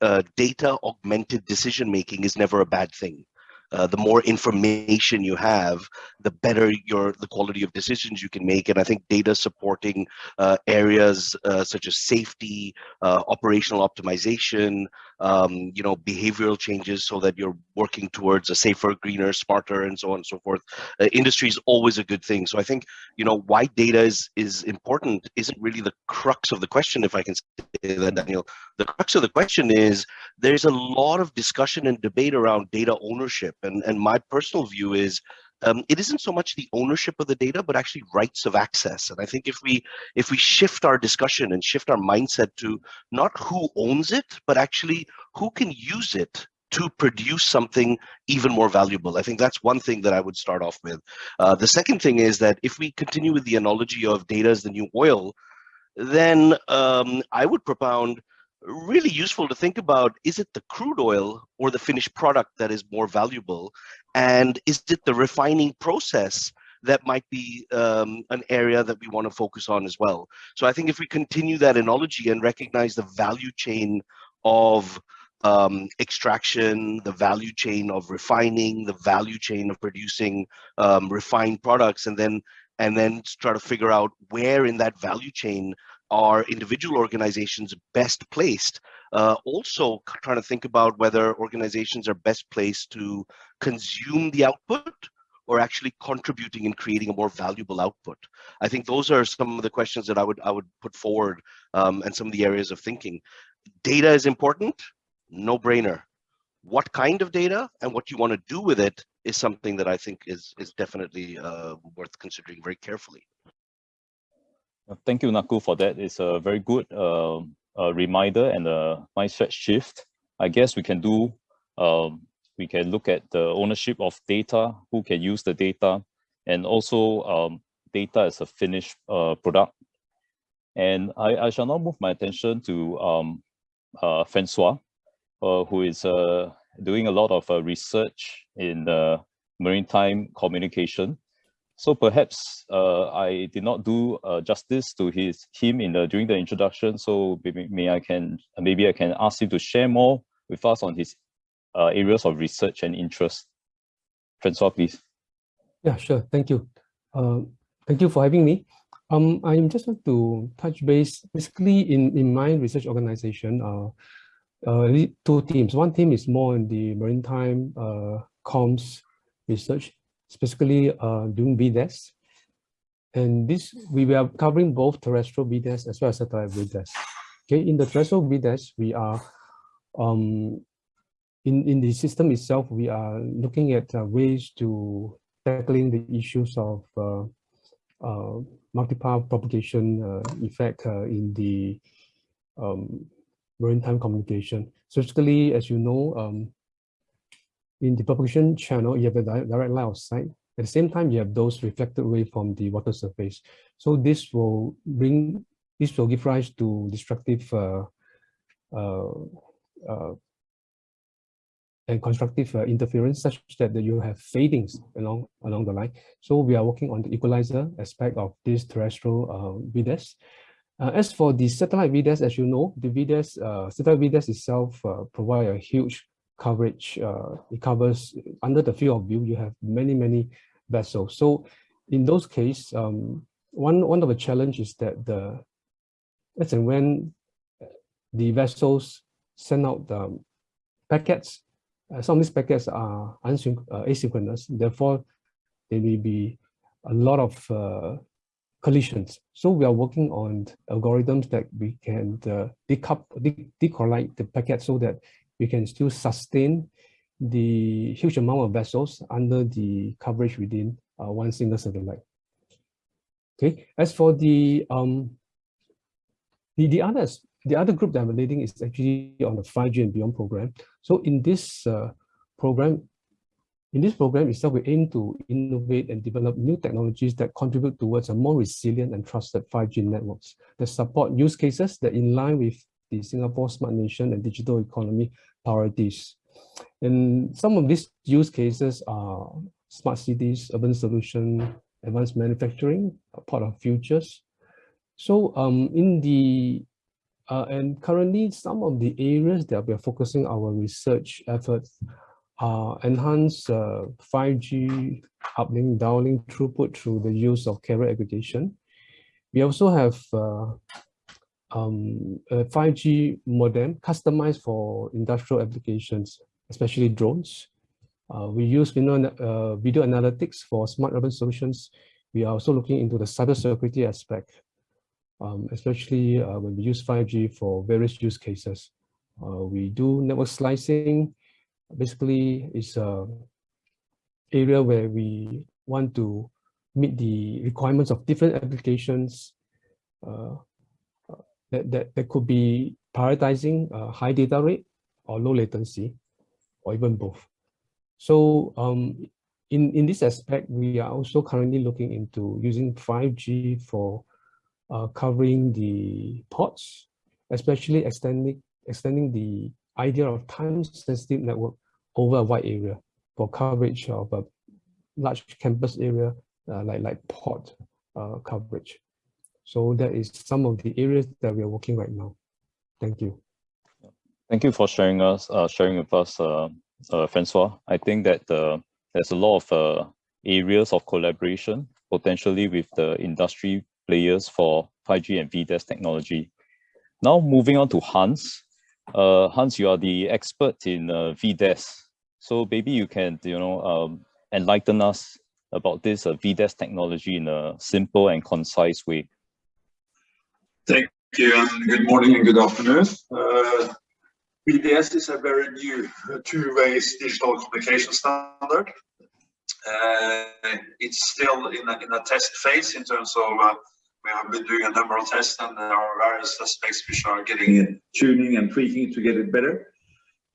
S6: uh, data augmented decision making is never a bad thing. Uh, the more information you have, the better your the quality of decisions you can make. And I think data supporting uh, areas uh, such as safety, uh, operational optimization, um, you know, behavioral changes so that you're working towards a safer, greener, smarter, and so on and so forth. Uh, industry is always a good thing. So I think, you know, why data is, is important isn't really the crux of the question, if I can say that, Daniel. The crux of the question is there's a lot of discussion and debate around data ownership and, and my personal view is um, it isn't so much the ownership of the data, but actually rights of access. And I think if we if we shift our discussion and shift our mindset to not who owns it, but actually who can use it to produce something even more valuable. I think that's one thing that I would start off with. Uh, the second thing is that if we continue with the analogy of data as the new oil, then um, I would propound really useful to think about is it the crude oil or the finished product that is more valuable? And is it the refining process that might be um, an area that we want to focus on as well? So i think if we continue that analogy and recognize the value chain of um, extraction, the value chain of refining, the value chain of producing um, refined products, and then and then try to figure out where in that value chain are individual organizations best placed? Uh, also trying to think about whether organizations are best placed to consume the output or actually contributing and creating a more valuable output. I think those are some of the questions that I would I would put forward um, and some of the areas of thinking. Data is important, no brainer. What kind of data and what you want to do with it is something that I think is is definitely uh, worth considering very carefully.
S1: Thank you, Nakul, for that. It's a very good uh, reminder and a mindset shift. I guess we can do, um, we can look at the ownership of data, who can use the data, and also um, data as a finished uh, product. And I, I shall now move my attention to um, uh, Francois, uh, who is uh, doing a lot of uh, research in maritime communication. So perhaps uh, I did not do uh, justice to his him in the during the introduction. So maybe, may I can maybe I can ask him to share more with us on his uh, areas of research and interest. Francois, please.
S7: Yeah, sure. Thank you. Uh, thank you for having me. Um, I just want to touch base basically in in my research organization. Uh, uh, two teams. One team is more in the maritime uh, comms research specifically uh, doing VDES. And this, we were covering both terrestrial VDES as well as satellite VDES. Okay, in the terrestrial VDES, we are, um, in, in the system itself, we are looking at uh, ways to tackling the issues of uh, uh, multipath propagation uh, effect uh, in the um, maritime communication. Specifically, as you know, um, in the propagation channel, you have a direct line of sight. At the same time, you have those reflected away from the water surface. So this will bring, this will give rise to destructive uh, uh, uh, and constructive uh, interference such that you have fadings along along the line. So we are working on the equalizer aspect of this terrestrial uh, VDES. Uh, as for the satellite VDES, as you know, the VDES, satellite VDES itself provide a huge coverage. Uh, it covers under the field of view, you have many, many vessels. So in those cases, um, one, one of the challenges is that the, as and when the vessels send out the packets, uh, some of these packets are uh, asynchronous, therefore there may be a lot of uh, collisions. So we are working on algorithms that we can uh, decouple, the packet so that we can still sustain the huge amount of vessels under the coverage within uh, one single satellite. Okay, as for the um, the the others, the other group that I'm leading is actually on the 5G and beyond program. So in this uh, program, in this program itself, we aim to innovate and develop new technologies that contribute towards a more resilient and trusted 5G networks that support use cases that in line with the Singapore Smart Nation and Digital Economy priorities. And some of these use cases are smart cities, urban solution, advanced manufacturing, part of futures. So um, in the, uh, and currently some of the areas that we are focusing our research efforts are enhance uh, 5G uplink, downlink throughput through the use of carrier aggregation. We also have uh, um, a 5G modem customized for industrial applications, especially drones. Uh, we use you know, uh, video analytics for smart urban solutions. We are also looking into the cybersecurity aspect, um, especially uh, when we use 5G for various use cases. Uh, we do network slicing. Basically, it's a area where we want to meet the requirements of different applications uh, that, that, that could be prioritizing uh, high data rate or low latency. or even both. So um, in, in this aspect, we are also currently looking into using 5G for uh, covering the ports, especially extending, extending the idea of time-sensitive network over a wide area for coverage of a large campus area uh, like, like port uh, coverage. So that is some of the areas that we are working right now. Thank you.
S1: Thank you for sharing us, uh, sharing with us, uh, uh, Francois. I think that uh, there's a lot of uh, areas of collaboration potentially with the industry players for 5G and VDES technology. Now moving on to Hans. Uh, Hans, you are the expert in VDES. So maybe you can, you know, um, enlighten us about this VDES technology in a simple and concise way.
S8: Thank you, and good morning and good afternoon. Uh, VDES is a very new two-way digital communication standard. Uh, it's still in a, in a test phase in terms of uh, we have been doing a number of tests and there are various aspects which are getting tuning and tweaking to get it better.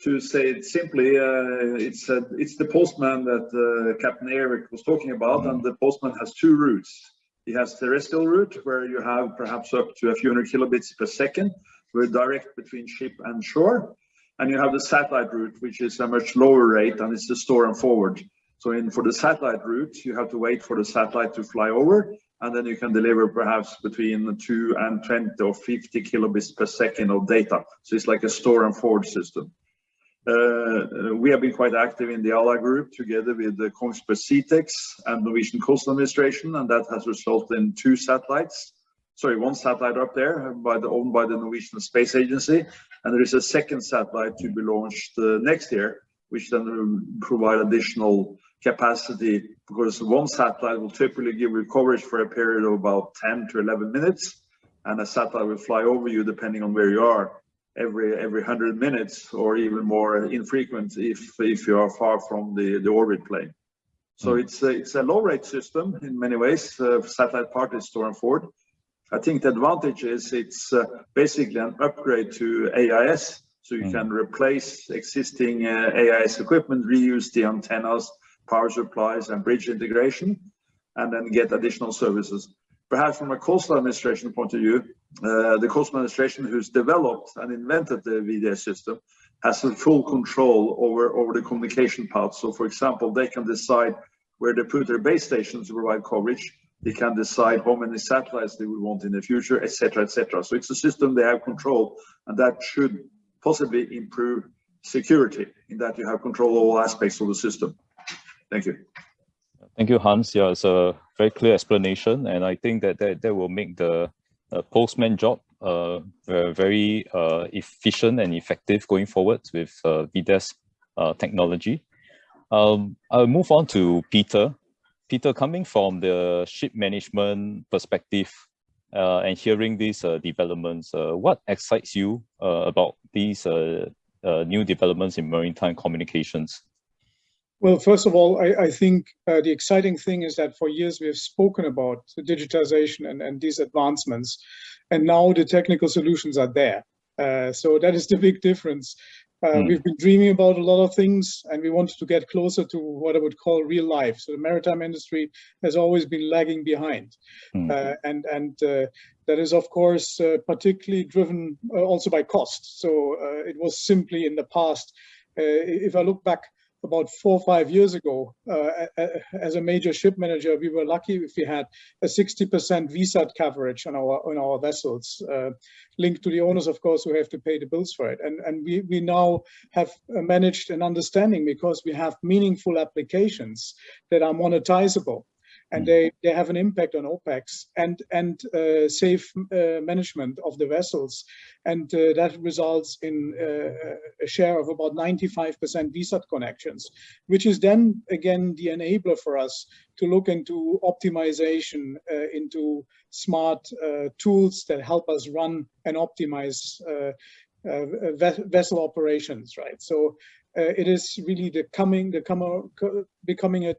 S8: To say it simply, uh, it's a, it's the postman that uh, Captain Eric was talking about, and the postman has two routes. He has terrestrial route where you have perhaps up to a few hundred kilobits per second, where direct between ship and shore, and you have the satellite route, which is a much lower rate, and it's the store and forward. So in for the satellite route, you have to wait for the satellite to fly over, and then you can deliver perhaps between 2 and 20 or 50 kilobits per second of data. So it's like a store and forward system. Uh, we have been quite active in the IALA group together with the Kongsberg Seatex and Norwegian Coastal Administration, and that has resulted in two satellites. Sorry, one satellite up there by the, owned by the Norwegian Space Agency, and there is a second satellite to be launched uh, next year, which then will provide additional capacity because one satellite will typically give you coverage for a period of about 10 to 11 minutes, and a satellite will fly over you depending on where you are every every 100 minutes or even more infrequent if if you are far from the the orbit plane so mm. it's a, it's a low rate system in many ways uh, satellite part is store and forward i think the advantage is it's uh, basically an upgrade to ais so you mm. can replace existing uh, ais equipment reuse the antennas power supplies and bridge integration and then get additional services perhaps from a coastal administration point of view, uh, the coastal administration who's developed and invented the VDES system has full control over, over the communication path. So for example, they can decide where they put their base stations to provide coverage. They can decide how many satellites they would want in the future, etc., etc. So it's a system they have control, and that should possibly improve security in that you have control of all aspects of the system. Thank you.
S1: Thank you, Hans. Yeah, it's a very clear explanation, and I think that that, that will make the uh, postman job uh, very uh, efficient and effective going forward with uh, VDES uh, technology. Um, I'll move on to Peter. Peter, coming from the ship management perspective uh, and hearing these uh, developments, uh, what excites you about these new developments in maritime communications?
S9: Well, first of all, I, I think uh, the exciting thing is that for years we have spoken about the digitization and, and these advancements, and now the technical solutions are there. Uh, so that is the big difference. Uh, mm. We've been dreaming about a lot of things and we wanted to get closer to what I would call real life. So the maritime industry has always been lagging behind. Mm. Uh, and and uh, that is, of course, uh, particularly driven uh, also by cost. So uh, it was simply in the past, if I look back about four or five years ago, uh, as a major ship manager, we were lucky if we had a 60% VSAT coverage on our on our vessels, uh, linked to the owners, of course, who have to pay the bills for it. And and we we now have managed an understanding because we have meaningful applications that are monetizable and they, they have an impact on OPEX and, and uh, safe uh, management of the vessels. And uh, that results in uh, a share of about 95% VSAT connections, which is then again the enabler for us to look into optimization, uh, into smart uh, tools that help us run and optimize vessel operations, right? So it is really the coming, the come, becoming a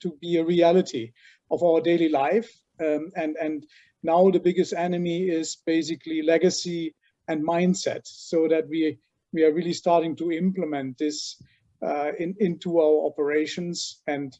S9: to be a reality of our daily life. Um, and, and now the biggest enemy is basically legacy and mindset so that we we are really starting to implement this uh, in, into our operations and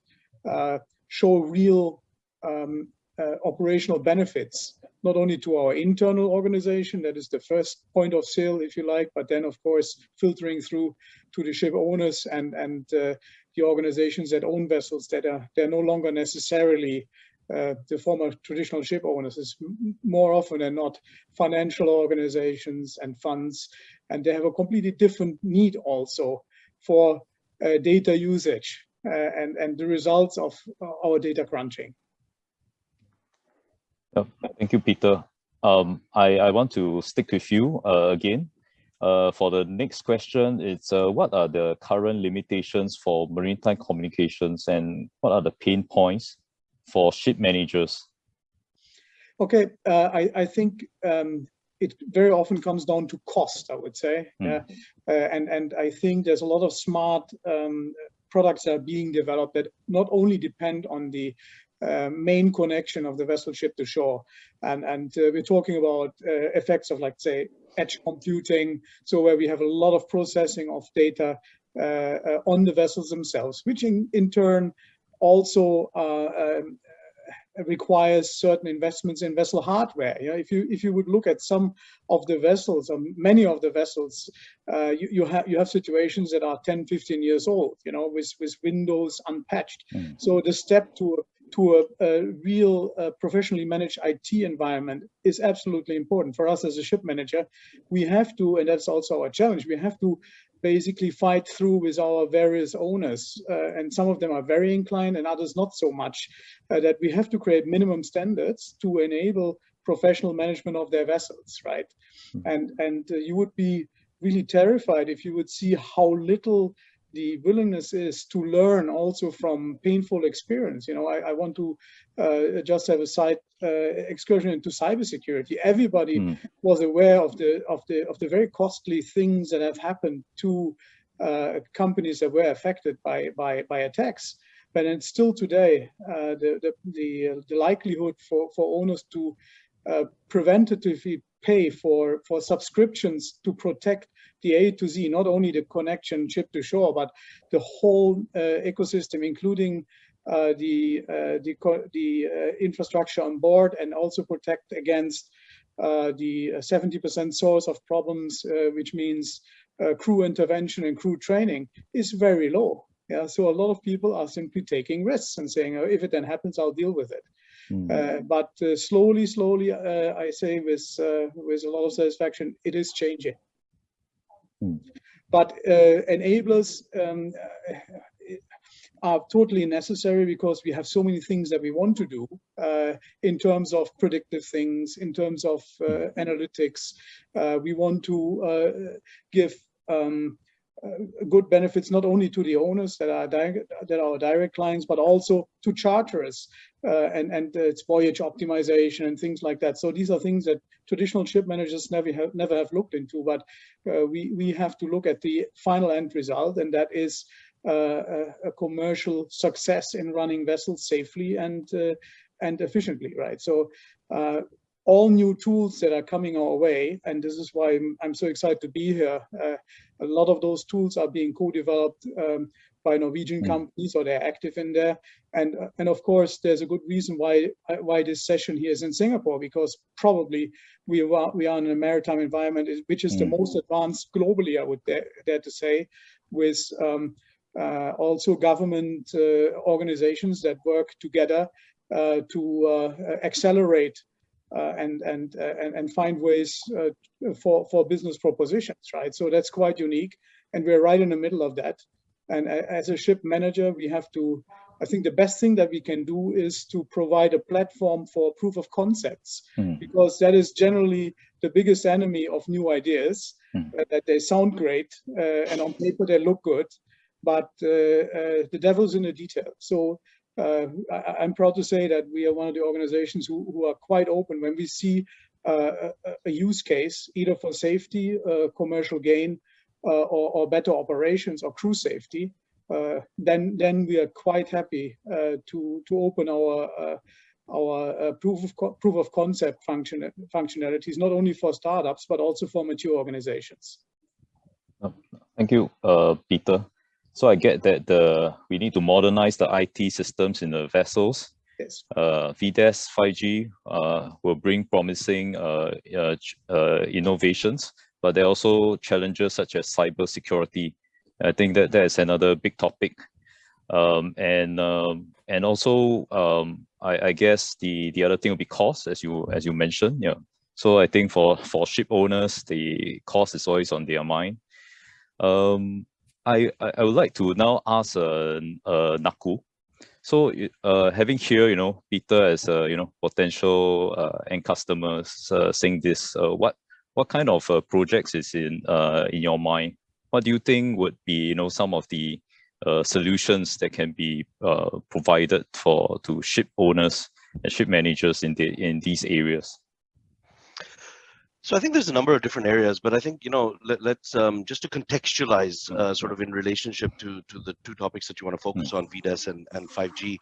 S9: uh, show real um, uh, operational benefits, not only to our internal organization, that is the first point of sale, if you like, but then of course filtering through to the ship owners and, and uh, the organizations that own vessels that are they're no longer necessarily uh, the former traditional ship owners is more often than not financial organizations and funds, and they have a completely different need also for uh, data usage uh, and, and the results of our data crunching.
S1: Oh, thank you, Peter. Um, I, I want to stick with you uh, again. Uh, for the next question, it's uh, what are the current limitations for maritime communications and what are the pain points for ship managers?
S9: Okay, uh, I, I think um, it very often comes down to cost, I would say. Mm. and, and I think there's a lot of smart um, products that are being developed that not only depend on the uh, main connection of the vessel ship to shore. And, and uh, we're talking about uh, effects of like, say, edge computing, so where we have a lot of processing of data uh, uh, on the vessels themselves, which in, in turn also um, requires certain investments in vessel hardware. You know, if you if you would look at some of the vessels, or many of the vessels, uh, you, you have you have situations that are 10, 15 years old. You know, with with windows unpatched. Mm. So the step to to a, a real uh, professionally managed IT environment is absolutely important for us as a ship manager. We have to, and that's also our challenge, we have to basically fight through with our various owners. Uh, and some of them are very inclined and others not so much, uh, that we have to create minimum standards to enable professional management of their vessels, right? Hmm. And, and uh, you would be really terrified if you would see how little the willingness is to learn also from painful experience. You know, I, I want to uh, just have a side uh, excursion into cybersecurity. Everybody mm. was aware of the of the of the very costly things that have happened to uh, companies that were affected by by by attacks. But it's still today uh, the the the, the likelihood for for owners to uh, preventatively pay for, for subscriptions to protect the A to Z, not only the connection ship to shore, but the whole uh, ecosystem, including uh, the, uh, the, the uh, infrastructure on board and also protect against uh, the 70% source of problems, uh, which means crew intervention and crew training is very low. Yeah, so a lot of people are simply taking risks and saying, oh, if it then happens, I'll deal with it. Mm. Uh, but uh, slowly, slowly, uh, I say with with a lot of satisfaction, it is changing. Mm. But enablers um, are totally necessary because we have so many things that we want to do uh, in terms of predictive things, in terms of uh, analytics. Uh, we want to give um, uh, good benefits not only to the owners that are that are direct clients, but also to charterers uh, and and its voyage optimization and things like that. So these are things that traditional ship managers never have never have looked into, but uh, we we have to look at the final end result, and that is uh, a, a, commercial success in running vessels safely and uh, and efficiently, right? So uh, all new tools that are coming our way, and this is why I'm, I'm so excited to be here. Uh, a lot of those tools are being co-developed um, by Norwegian mm. companies, or they're active in there. And uh, and of course, there's a good reason why why this session here is in Singapore, because probably we are we are in a maritime environment which is mm. the most advanced globally, I would dare, dare to say, with um, uh, also government uh, organizations that work together uh, to accelerate uh, and and uh, and and find ways uh, for for business propositions, right? So that's quite unique, and we're right in the middle of that. And as a ship manager, we have to. I think the best thing that we can do is to provide a platform for proof of concepts, mm. because that is generally the biggest enemy of new ideas. Mm. Uh, that they sound great uh, and on paper they look good, but uh, the devil's in the detail. So uh, I, am proud to say that we are one of the organizations who, who are quite open when we see uh, a, a, use case, either for safety, uh, commercial gain, uh, or, or, better operations or crew safety, uh, then then we are quite happy uh, to to open our our proof of proof of concept function functionalities not only for startups but also for mature organizations.
S1: Thank you, uh, Peter. So I get that the we need to modernize the IT systems in the vessels.
S9: Yes.
S1: Uh, VDES 5G uh, will bring promising uh, uh, uh, innovations, but there are also challenges such as cyber security. I think that that is another big topic. Um, and um, and also um, I, I guess the the other thing will be cost, as you as you mentioned. Yeah. So I think for for ship owners, the cost is always on their mind. Um, I, I would like to now ask uh, uh, Naku. So uh, having here, you know, Peter as a, you know, potential uh, end customers uh, saying this, uh, what what kind of uh, projects is in uh, in your mind? What do you think would be, you know, some of the uh, solutions that can be uh, provided for to ship owners and ship managers in the in these areas?
S6: So I think there's a number of different areas, but I think you know let, us um, just to contextualize uh, sort of in relationship to to the two topics that you want to focus mm. on, VDES and, and 5G.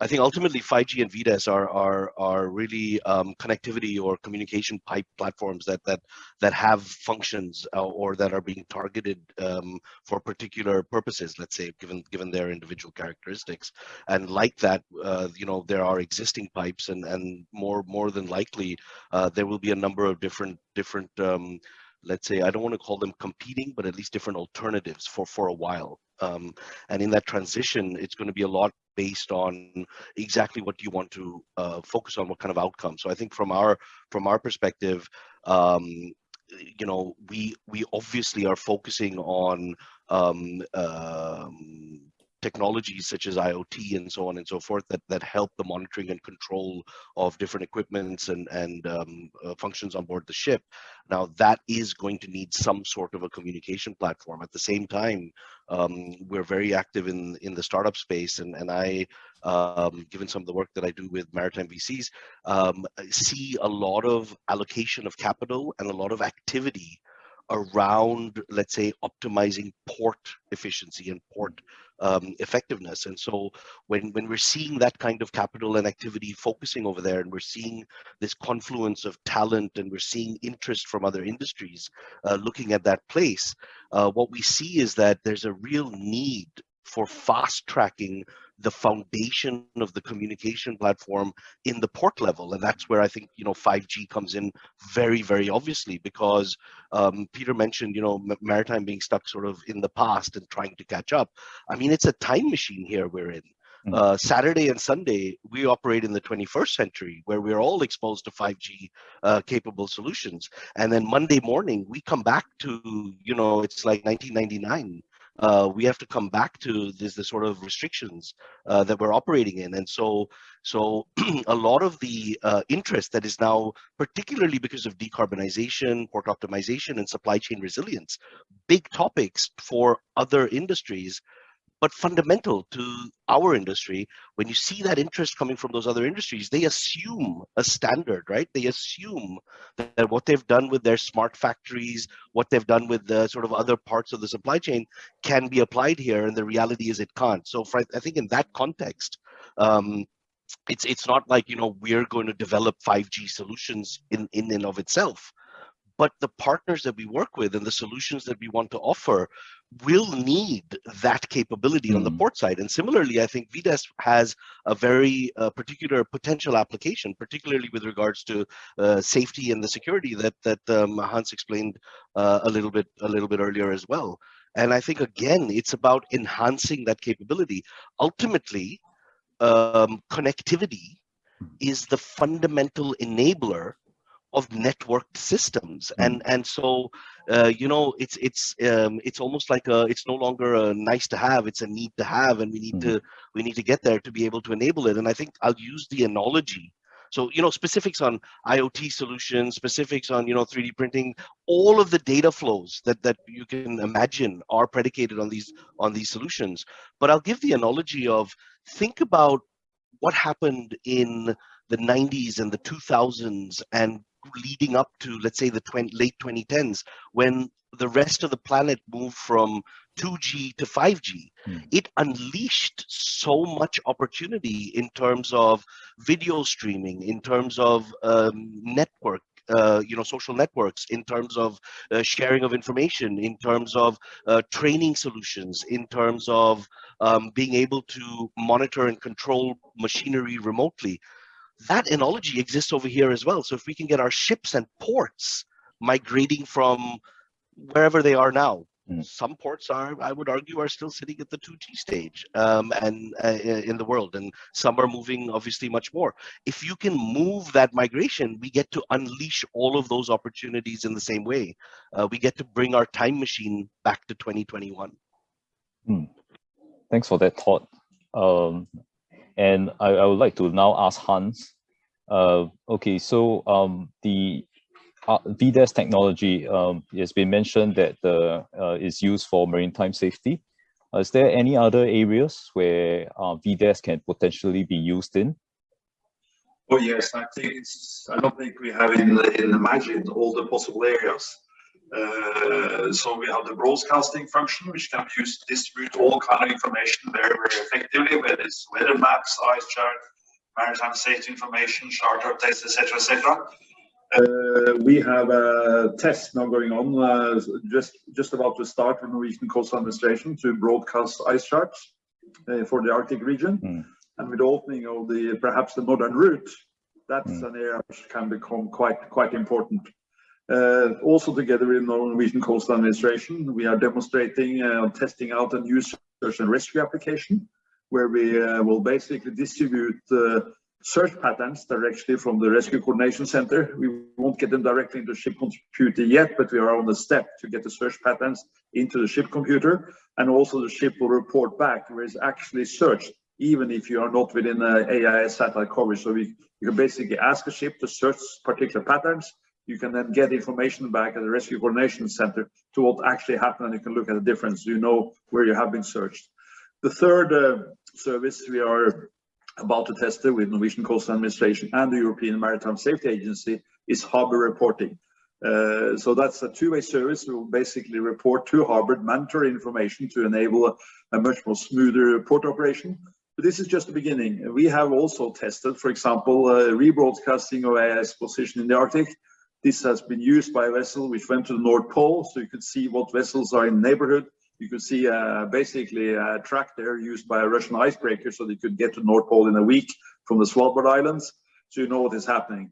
S6: I think ultimately 5G and VDES are are are really um, connectivity or communication pipe platforms that that that have functions uh, or that are being targeted um, for particular purposes. Let's say given given their individual characteristics, and like that, uh, you know there are existing pipes, and and more more than likely uh, there will be a number of different different um, let's say I don't want to call them competing, but at least different alternatives for for a while. Um, and in that transition, it's going to be a lot based on exactly what you want to uh, focus on, what kind of outcome. So I think from our from our perspective, um, you know, we we obviously are focusing on um, um, technologies such as IoT and so on and so forth that, that help the monitoring and control of different equipments and, and um, uh, functions on board the ship. Now that is going to need some sort of a communication platform. At the same time, um, we're very active in, in the startup space and, and I, um, given some of the work that I do with maritime VCs, um, see a lot of allocation of capital and a lot of activity around, let's say, optimizing port efficiency and port um, effectiveness. And so when, when we're seeing that kind of capital and activity focusing over there, and we're seeing this confluence of talent and we're seeing interest from other industries uh, looking at that place, uh, what we see is that there's a real need for fast tracking the foundation of the communication platform in the port level and that's where i think you know 5g comes in very very obviously because um, peter mentioned you know maritime being stuck sort of in the past and trying to catch up i mean it's a time machine here we're in hmm. uh, Saturday and Sunday, we operate in the 21st century where we're all exposed to 5G uh, capable solutions. And then Monday morning, we come back to, you know, it's like 1999 uh, we have to come back to this the sort of restrictions uh, that we're operating in. And so, so a lot of the uh, interest that is now, particularly because of decarbonization, port optimization, and supply chain resilience, big topics for other industries but fundamental to our industry when you see that interest coming from those other industries they assume a standard right? They assume that what they've done with their smart factories what they've done with the sort of other parts of the supply chain can be applied here and the reality is it can't. So for, i think in that context um, it's it's not like you know we're going to develop 5g solutions in in and of itself but the partners that we work with and the solutions that we want to offer will need that capability mm. on the hmm. port side. And similarly, I think VDES has a very uh, particular potential application, particularly with regards to uh, safety and the security that that um, Hans explained uh, a little bit a little bit earlier as well. And I think again, it's about enhancing that capability. Ultimately, um, connectivity hmm. is the fundamental enabler of networked systems mm. and and so uh, you know it's it's um, it's almost like a it's no longer a nice to have it's a need to have and we need mm. to we need to get there to be able to enable it and i think i'll use the analogy so you know specifics on iot solutions specifics on you know 3d printing all of the data flows that that you can imagine are predicated on these on these solutions but i'll give the analogy of think about what happened in the 90s and the 2000s and leading up to, let's say, the 20, late 2010s, when the rest of the planet moved from 2G to 5G, mm. it unleashed so much opportunity in terms of video streaming, in terms of um, network uh, you know, social networks, in terms of uh, sharing of information, in terms of uh, training solutions, in terms of um, being able to monitor and control machinery remotely. That analogy exists over here as well. So if we can get our ships and ports migrating from wherever they are now
S1: Mm.
S6: some ports are i would argue are still sitting at the 2g stage um, and uh, in the world and some are moving obviously much more if you can move that migration we get to unleash all of those opportunities in the same way uh, we get to bring our time machine back to 2021
S1: Mm. Thanks for that thought. Um, and I, I would like to now ask Hans. Uh, okay, so um, the uh, VDES technology um, has been mentioned that uh, uh, is used for maritime safety. Uh, is there any other areas where uh, VDES can potentially be used in?
S8: Oh yes, I think it's. I don't think we have in in imagined all the possible areas. Uh, so we have the broadcasting function, which can be used to distribute all kind of information very, very effectively, whether it's weather maps, ice chart, maritime safety information, charter updates, etc., etc. Uh, we have a test now going on, uh, just just about to start with Norwegian Coastal Administration to broadcast ice charts uh, for the Arctic region.
S1: Mm.
S8: And with the opening of the perhaps the northern route, that's
S1: Mm.
S8: an area which can become quite quite important. Uh, also together with Norwegian Coastal Administration, we are demonstrating uh, testing out a new search and rescue application where we uh, will basically distribute uh, search patterns directly from the Rescue Coordination Center. We won't get them directly into ship computer yet, but we are on the step to get the search patterns into the ship computer. And also the ship will report back where it's actually searched, even if you are not within a AIS satellite coverage. So we, you can basically ask a ship to search particular patterns. You can then get information back at the Rescue Coordination Center to what actually happened, and you can look at the difference. You know where you have been searched. The third uh, service we are about to test it with Norwegian Coastal Administration and the European Maritime Safety Agency is harbor reporting. Uh, so that's a two-way service. We will basically report to harbor mandatory information to enable a, a, much more smoother port operation. But this is just the beginning. We have also tested, for example, uh, rebroadcasting of AIS position in the Arctic. This has been used by a vessel which went to the North Pole, so you could see what vessels are in the neighborhood you could see uh, basically a track there used by a Russian icebreaker so they could get to North Pole in a week from the Svalbard Islands. So you know what is happening.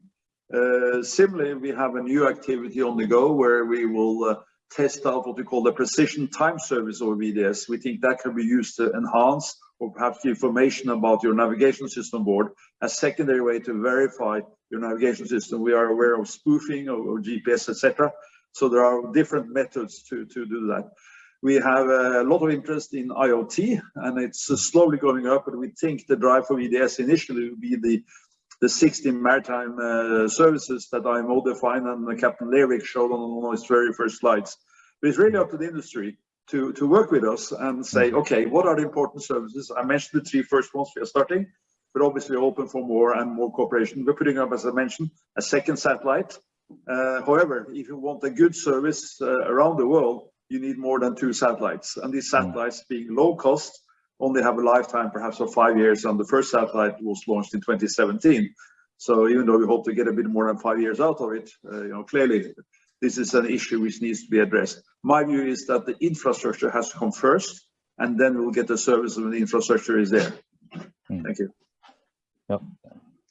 S8: Uh, similarly, we have a new activity on the go where we will uh, test out what we call the precision time service or VDES. We think that can be used to enhance or perhaps the information about your navigation system board, a secondary way to verify your navigation system. We are aware of spoofing or, or GPS, etc. So there are different methods to, to do that. We have a lot of interest in IoT and it's slowly going up, but we think the drive for VDES initially will be the, the 16 maritime uh, services that IMO defined and Captain Lervik showed on one of his very first slides. But it's really up to the industry to, to work with us and say, okay, what are the important services? I mentioned the three first ones we are starting, but obviously open for more and more cooperation. We're putting up, as I mentioned, a second satellite. Uh, however, if you want a good service uh, around the world, you need more than two satellites. And these satellites being low cost, only have a lifetime perhaps of five years. And the first satellite was launched in 2017. So even though we hope to get a bit more than five years out of it, uh, you know, clearly this is an issue which needs to be addressed. My view is that the infrastructure has to come first, and then we'll get the service when the infrastructure is there.
S1: Mm.
S8: Thank you.
S1: Yep.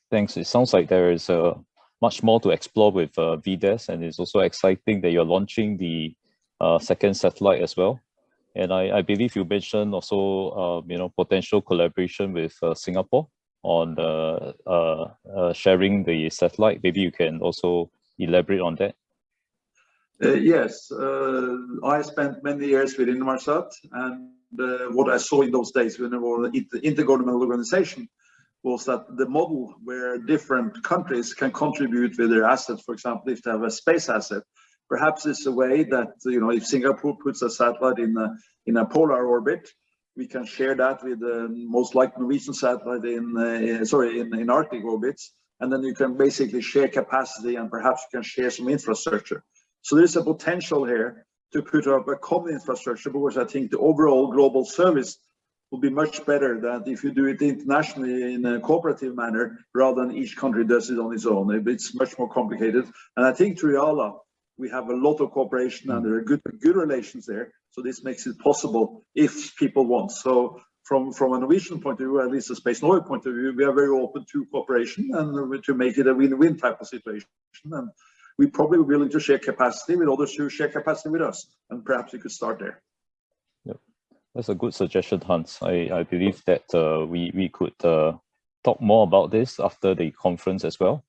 S1: Thanks. It sounds like there is uh, much more to explore with uh, VDES, and it's also exciting that you're launching the uh, second satellite as well. And I, I believe you mentioned also, uh, you know, potential collaboration with uh, Singapore on uh, uh, sharing the satellite. Maybe you can also elaborate on that.
S8: Uh, yes, I spent many years with Inmarsat, and what I saw in those days when we were an intergovernmental organization was that the model where different countries can contribute with their assets, for example, if they have a space asset, Perhaps it's a way that, you know, if Singapore puts a satellite in a, in a polar orbit, we can share that with the most likely Norwegian satellite in, uh, sorry, in, in Arctic orbits. And then you can basically share capacity and perhaps you can share some infrastructure. So there's a potential here to put up a common infrastructure because I think the overall global service will be much better than if you do it internationally in a cooperative manner rather than each country does it on its own. It's much more complicated. And I think through we have a lot of cooperation and there are good good relations there. So this makes it possible if people want. So from from a Norwegian point of view, at least a Space Norway point of view, we are very open to cooperation and to make it a win-win type of situation. And we're probably willing to share capacity with others who share capacity with us. And perhaps we could start there.
S1: Yep. That's a good suggestion, Hans. I, I believe that uh, we, we could uh, talk more about this after the conference as well.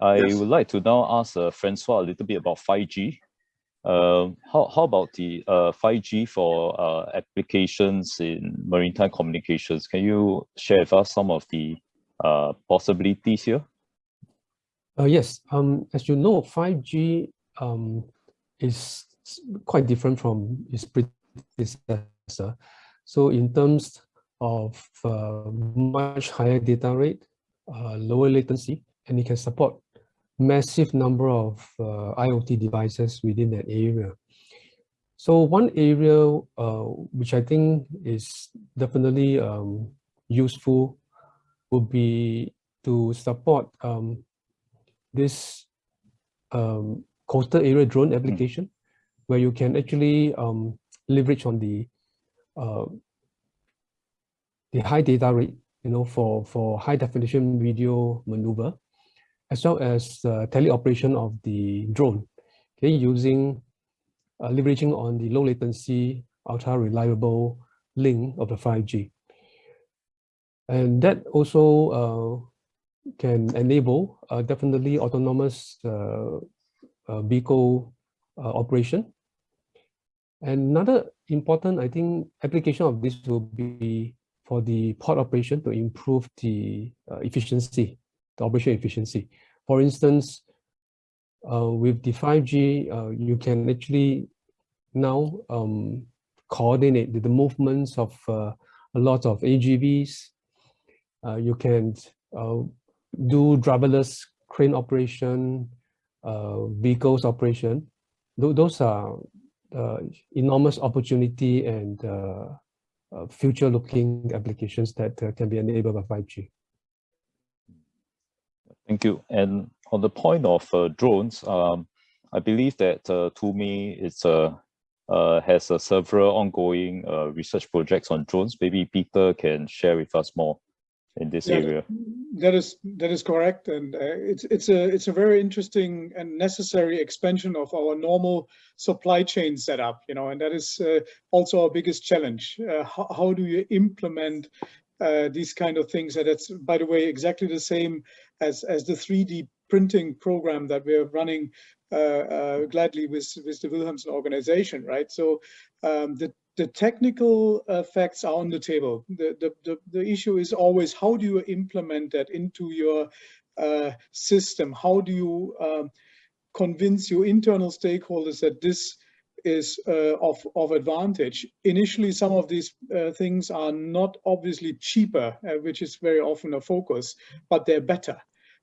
S1: I yes. would like to now ask uh, Francois a little bit about 5G. Uh, how, how about the uh, 5G for uh, applications in maritime communications? Can you share with us some of the uh, possibilities here?
S7: Uh, yes, um, as you know, 5G um, is quite different from its predecessor. So in terms of uh, much higher data rate, uh, lower latency, and it can support massive number of uh, IoT devices within that area. So one area uh, which I think is definitely um, useful would be to support um, this um, coastal area drone hmm. application, where you can actually um, leverage on the uh, the high data rate, you know, for for high definition video maneuver, as well as uh, teleoperation of the drone, okay, using uh, leveraging on the low latency, ultra reliable link of the 5G. And that also uh, can enable uh, definitely autonomous uh, uh, vehicle operation. And another important, I think, application of this will be for the port operation to improve the efficiency, the operation efficiency. For instance, uh, with the 5G, uh, you can actually now um, coordinate the, the, movements of uh, a lot of AGVs. you can do driverless crane operation, uh, vehicles operation. Th those are uh, enormous opportunity and uh, uh future-looking applications that uh, can be enabled by 5G.
S1: Thank you. And on the point of uh, drones, um, I believe that uh, Thome is uh, has several ongoing research projects on drones. Maybe Peter can share with us more in this yeah, area.
S9: That is that is correct, and uh, it's it's a it's a very interesting and necessary expansion of our normal supply chain setup. You know, and that is uh, also our biggest challenge. Uh, how, how do you implement uh, these kind of things? And that's by the way exactly the same as as the 3D printing program that we're running uh, uh, gladly with with the Wilhelmsen organization, right? So um, the the technical facts are on the table. The, the, the, the, issue is always how do you implement that into your uh, system? How do you um, convince your internal stakeholders that this is uh, of, of advantage? Initially, some of these uh, things are not obviously cheaper, uh, which is very often a focus, but they're better.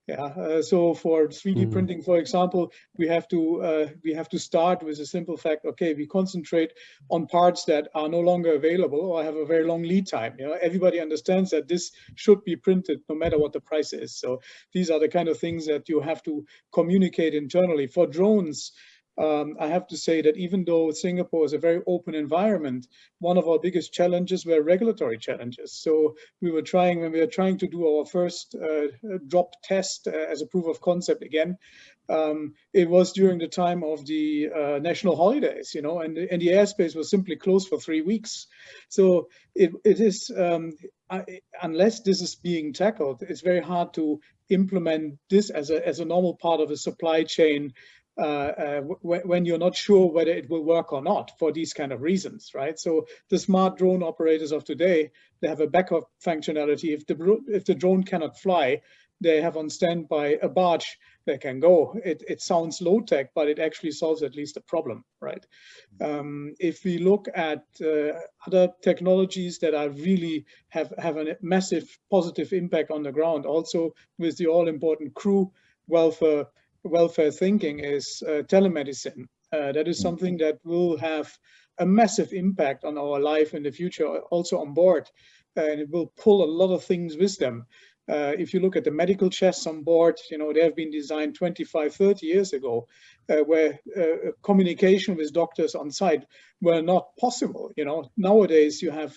S9: Yeah, uh, so for 3D mm. printing, for example, we have to uh, we have to start with a simple fact. Okay, we concentrate on parts that are no longer available or have a very long lead time. You know, everybody understands that this should be printed no matter what the price is. So these are the kind of things that you have to communicate internally. For drones, um, I have to say that even though Singapore is a very open environment, one of our biggest challenges were regulatory challenges. So we were trying, when we were trying to do our first uh, drop test uh, as a proof of concept again, um, it was during the time of the uh, national holidays, you know, and, and the airspace was simply closed for three weeks. So it, it is, um, I, unless this is being tackled, it's very hard to implement this as a, as a normal part of a supply chain when you're not sure whether it will work or not for these kind of reasons, right? So the smart drone operators of today, they have a backup functionality. If the if the drone cannot fly, they have on standby a barge that can go. It, it sounds low tech, but it actually solves at least a problem, right? Um, if we look at uh, other technologies that are really have, have a massive positive impact on the ground, also with the all important crew welfare welfare thinking is uh, telemedicine. Uh, that is hmm. something that will have a massive impact on our life in the future, also on board, and it will pull a lot of things with them. Uh, if you look at the medical chests on board, you know, they have been designed 25, 30 years ago, uh, where uh, communication with doctors on site were not possible. You know, nowadays you have,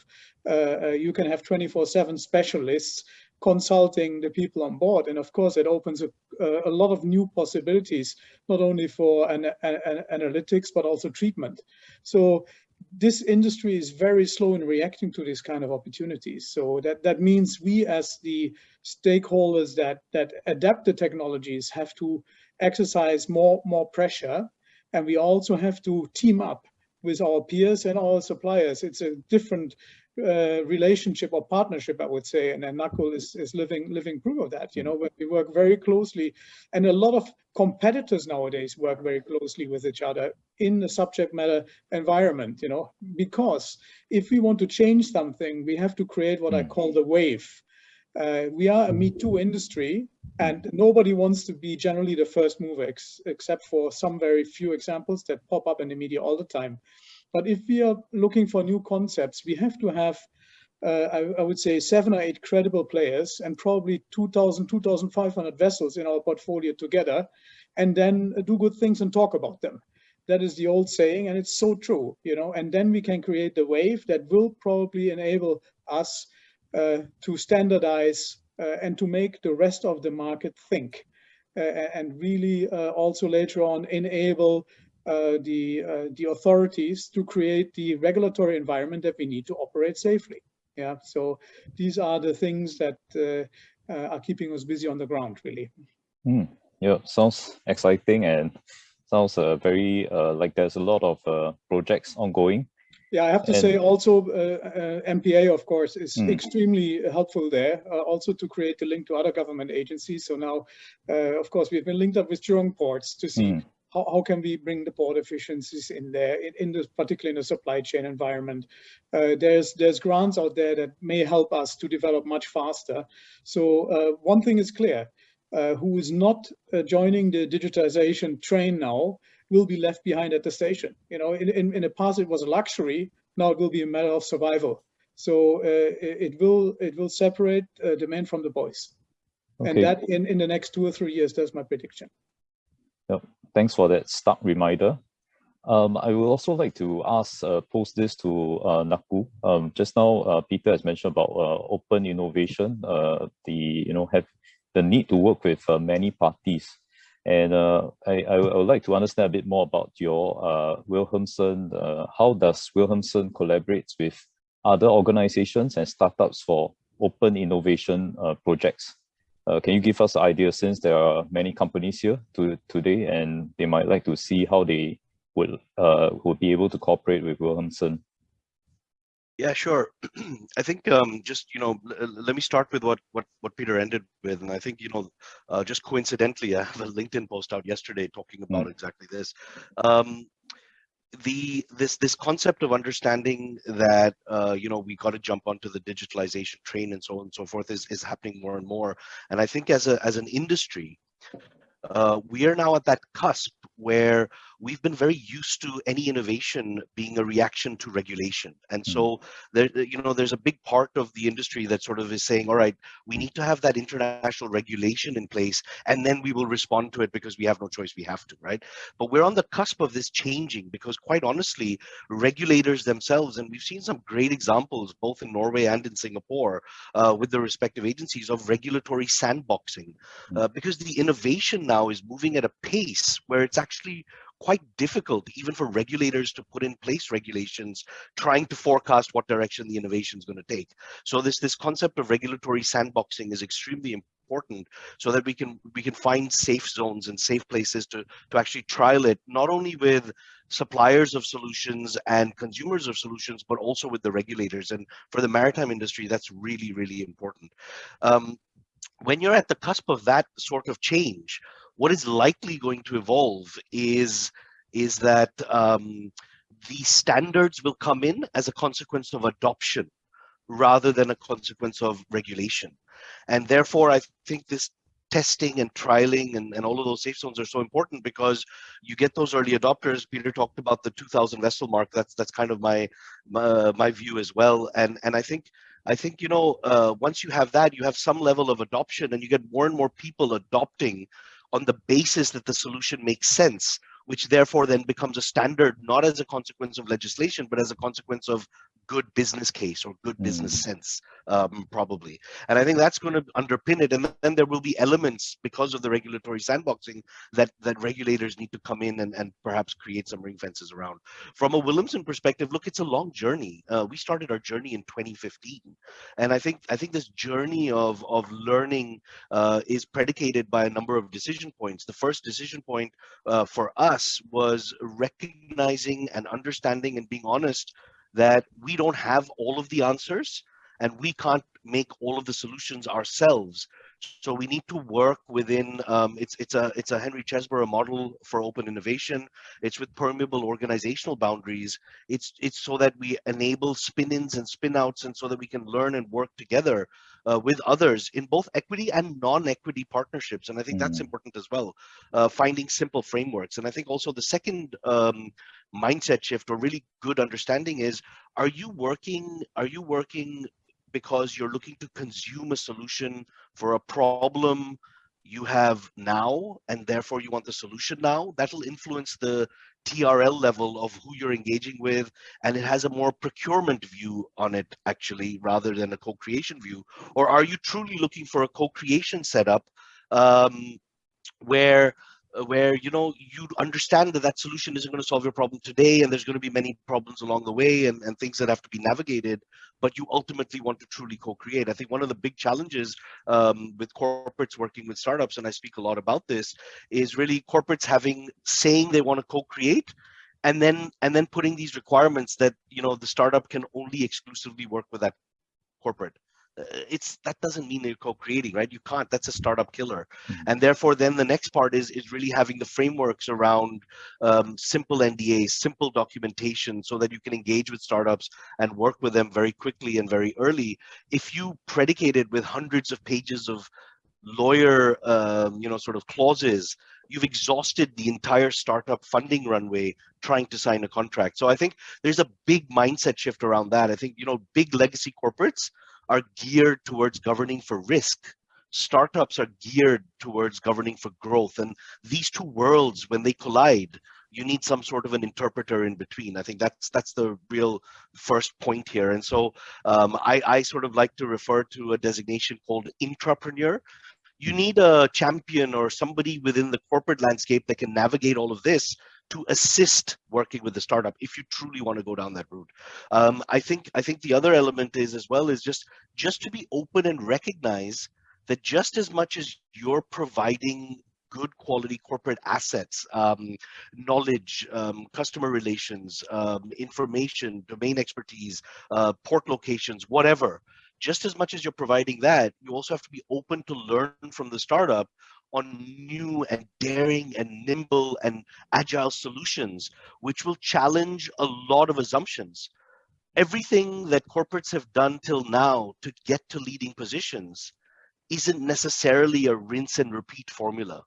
S9: uh, uh, you can have 24 seven specialists consulting the people on board. And of course, it opens a, uh, a lot of new possibilities, not only for an, an, an analytics, but also treatment. So this industry is very slow in reacting to these kind of opportunities. So that, that means we as the stakeholders that, that adapt the technologies have to exercise more, more pressure. And we also have to team up with our peers and our suppliers. It's a different uh, relationship or partnership, I would say, and NACL is, is living living proof of that. You know, we work very closely, and a lot of competitors nowadays work very closely with each other in the subject matter environment. You know, because if we want to change something, we have to create what I
S1: Mm.
S9: call the wave. Uh, we are a Me Too industry, and nobody wants to be generally the first mover, ex except for some very few examples that pop up in the media all the time. But if we are looking for new concepts, we have to have, uh, I, I would say, seven or eight credible players and probably 2,000, 2,500 vessels in our portfolio together, and then do good things and talk about them. That is the old saying, and it's so true, you know. And then we can create the wave that will probably enable us uh, to standardize uh, and to make the rest of the market think, uh, and really uh, also later on enable the uh, the authorities to create the regulatory environment that we need to operate safely. Yeah, so these are the things that uh, uh, are keeping us busy on the ground, really.
S1: Mm, yeah, sounds exciting and sounds uh, very uh, like there's a lot of uh, projects ongoing.
S9: Yeah, I have to
S1: And-
S9: say also uh, uh, MPA, of course, is
S1: Mm.
S9: extremely helpful there, uh, also to create the link to other government agencies. So now, uh, of course, we've been linked up with Jurong ports to see
S1: Mm.
S9: How, how can we bring the port efficiencies in there, in, in the, particularly in the supply chain environment. Uh, there's, there's grants out there that may help us to develop much faster. So uh, one thing is clear, uh, who is not uh, joining the digitization train now will be left behind at the station. You know, in, in, in the past it was a luxury, now it will be a matter of survival. So uh, it, it will it will separate uh, the men from the boys.
S1: Okay.
S9: And that in, in the next two or three years, that's my prediction.
S1: Thanks for that stark reminder. Um, I would also like to ask, uh, post this to uh, Naku. Um, just now, uh, Peter has mentioned about uh, open innovation, uh, the you know have the need to work with uh, many parties, and I, I would like to understand a bit more about your Wilhelmsen. How does Wilhelmsen collaborate with other organizations and startups for open innovation projects? Uh, can you give us an idea since there are many companies here to, today and they might like to see how they would uh, would be able to cooperate with Wilhelmsen?
S6: Yeah, sure. I think um, just you know, let me start with what what what Peter ended with, and I think you know, uh, just coincidentally, I have a LinkedIn post out yesterday talking about exactly this. Um, the this this concept of understanding that uh, you know we got to jump onto the digitalization train and so on and so forth is is happening more and more, and I think as a as an industry. Uh, we are now at that cusp where we've been very used to any innovation being a reaction to regulation. And so there you know there's a big part of the industry that sort of is saying all right we need to have that international regulation in place and then we will respond to it because we have no choice we have to right? But we're on the cusp of this changing because quite honestly regulators themselves and we've seen some great examples both in norway and in singapore uh, with the respective agencies of regulatory sandboxing uh, because the innovation now is moving at a pace where it's actually quite difficult even for regulators to put in place regulations trying to forecast what direction the innovation is going to take. So this this concept of regulatory sandboxing is extremely important so that we can we can find safe zones and safe places to to actually trial it not only with suppliers of solutions and consumers of solutions but also with the regulators. And for the maritime industry that's really really important. Um, when you're at the cusp of that sort of change what is likely going to evolve is is that um, the standards will come in as a consequence of adoption rather than a consequence of regulation and therefore i think this testing and trialing and, and all of those safe zones are so important because you get those early adopters. Peter talked about the 2000 vessel mark. That's that's kind of my my, my view as well. And and I think I think you know uh, once you have that, you have some level of adoption, and you get more and more people adopting on the basis that the solution makes sense which therefore then becomes a standard, not as a consequence of legislation, but as a consequence of good business case or good business mm. sense, um, probably. And I think that's going to underpin it. And then there will be elements because of the regulatory sandboxing that that regulators need to come in and, and perhaps create some ring fences around. From a Wilhelmsen perspective, look, it's a long journey. Uh, we started our journey in 2015, and I think I think this journey of of learning uh, is predicated by a number of decision points. The first decision point uh, for us was recognizing and understanding and being honest that we don't have all of the answers and we can't make all of the solutions ourselves. So we need to work within, um, it's, it's, a, it's a Henry Chesbrough model for open innovation. It's with permeable organizational boundaries. It's, it's so that we enable spin-ins and spin-outs and so that we can learn and work together uh, with others in both equity and non-equity partnerships. And I think mm. that's important as well, uh, finding simple frameworks. And I think also the second um, mindset shift or really good understanding is, are you working, are you working because you're looking to consume a solution for a problem you have now and therefore you want the solution now that'll influence the trl level of who you're engaging with and it has a more procurement view on it actually rather than a co-creation view. Or are you truly looking for a co-creation setup um, where where you know you understand that that solution isn't going to solve your problem today and there's going to be many problems along the way and, and things that have to be navigated but you ultimately want to truly co-create. I think one of the big challenges um, with corporates working with startups and i speak a lot about this is really corporates having saying they want to co-create and then and then putting these requirements that you know the startup can only exclusively work with that corporate it's that doesn't mean you're co-creating right? You can't that's a startup killer. Mm-hmm. and therefore then the next part is is really having the frameworks around um, simple ndas simple documentation so that you can engage with startups and work with them very quickly and very early. If you predicate it with hundreds of pages of lawyer um, you know sort of clauses you've exhausted the entire startup funding runway trying to sign a contract. So i think there's a big mindset shift around that. I think you know big legacy corporates are geared towards governing for risk. Startups are geared towards governing for growth. And these two worlds, when they collide, you need some sort of an interpreter in between. I think that's that's the real first point here. And so um, I, I sort of like to refer to a designation called intrapreneur. You need a champion or somebody within the corporate landscape that can navigate all of this to assist working with the startup if you truly want to go down that route. Um, I think I think the other element is as well is just just to be open and recognize that just as much as you're providing good quality corporate assets, um, knowledge, um, customer relations, um, information, domain expertise, uh, port locations, whatever. Just as much as you're providing that, you also have to be open to learn from the startup on new and daring and nimble and agile solutions, which will challenge a lot of assumptions. Everything that corporates have done till now to get to leading positions isn't necessarily a rinse and repeat formula.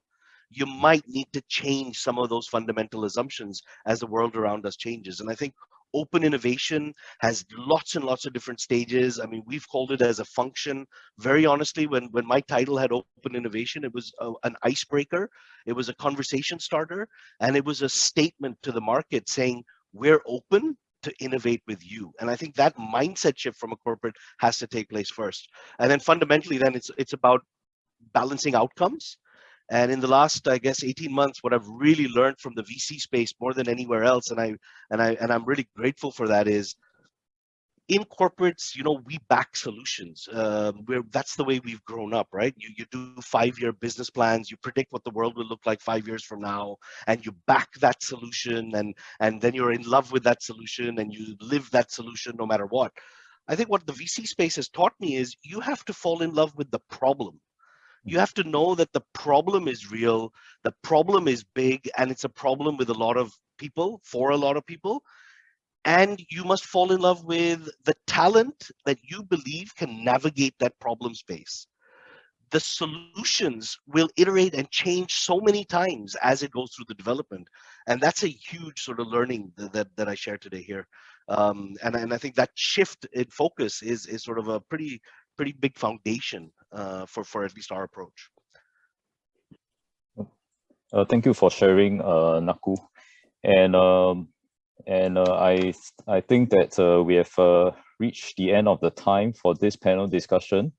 S6: You might need to change some of those fundamental assumptions as the world around us changes. And I think open innovation has lots and lots of different stages. I mean, we've called it as a function. Very honestly, when, when my title had open innovation, it was a, an icebreaker, it was a conversation starter, and it was a statement to the market saying, we're open to innovate with you. And I think that mindset shift from a corporate has to take place first. And then fundamentally, then it's it's about balancing outcomes and in the last, I guess, 18 months, what I've really learned from the VC space more than anywhere else, and I and I and I'm really grateful for that, is in corporates, you know, we back solutions. Um, we're, that's the way we've grown up, right? You, you do five-year business plans, you predict what the world will look like five years from now, and you back that solution, and and then you're in love with that solution, and you live that solution no matter what. I think what the VC space has taught me is you have to fall in love with the problem you have to know that the problem is real the problem is big and it's a problem with a lot of people for a lot of people and you must fall in love with the talent that you believe can navigate that problem space the solutions will iterate and change so many times as it goes through the development. And that's a huge sort of learning that, that, that I share today here. Um, and, and I think that shift in focus is, is sort of a pretty, pretty big foundation uh, for, for at least our approach.
S1: Uh, thank you for sharing, uh, Naku. And um, and uh, I I think that uh, we have uh, reached the end of the time for this panel discussion.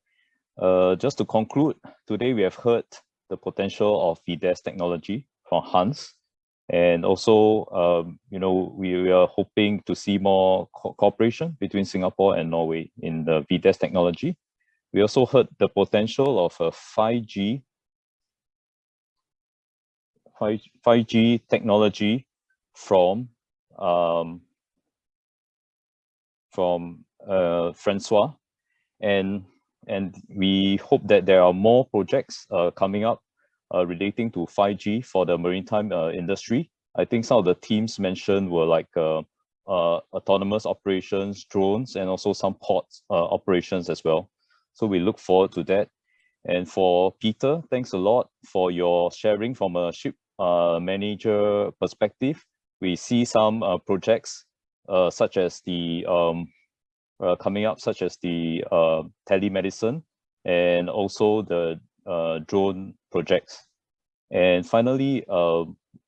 S1: Uh, just to conclude, today we have heard the potential of VDES technology from Hans. And also, um, you know, we, we, are hoping to see more co cooperation between Singapore and Norway in the VDES technology. We also heard the potential of a 5G 5, 5G technology from um, from uh, Francois, and and we hope that there are more projects uh, coming up uh, relating to 5G for the maritime uh, industry. I think some of the teams mentioned were like uh, uh, autonomous operations, drones, and also some port operations as well. So we look forward to that. And for Peter, thanks a lot for your sharing from a ship manager perspective we see some uh, projects uh, such as the um, uh, coming up, such as the uh, telemedicine and also the uh, drone projects. And finally, uh,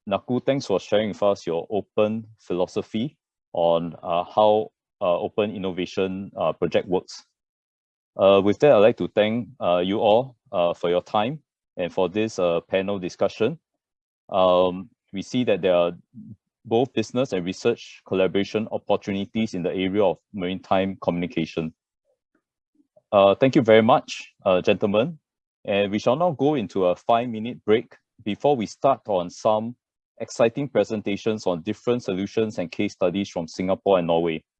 S1: Naku, thanks for sharing with us your open philosophy on uh, how uh, open innovation uh, project works. Uh, with that, I'd like to thank uh, you all uh, for your time and for this uh, panel discussion. Um, we see that there are both business and research collaboration opportunities in the area of maritime communication. Uh, thank you very much, uh, gentlemen. And we shall now go into a five-minute break before we start on some exciting presentations on different solutions and case studies from Singapore and Norway.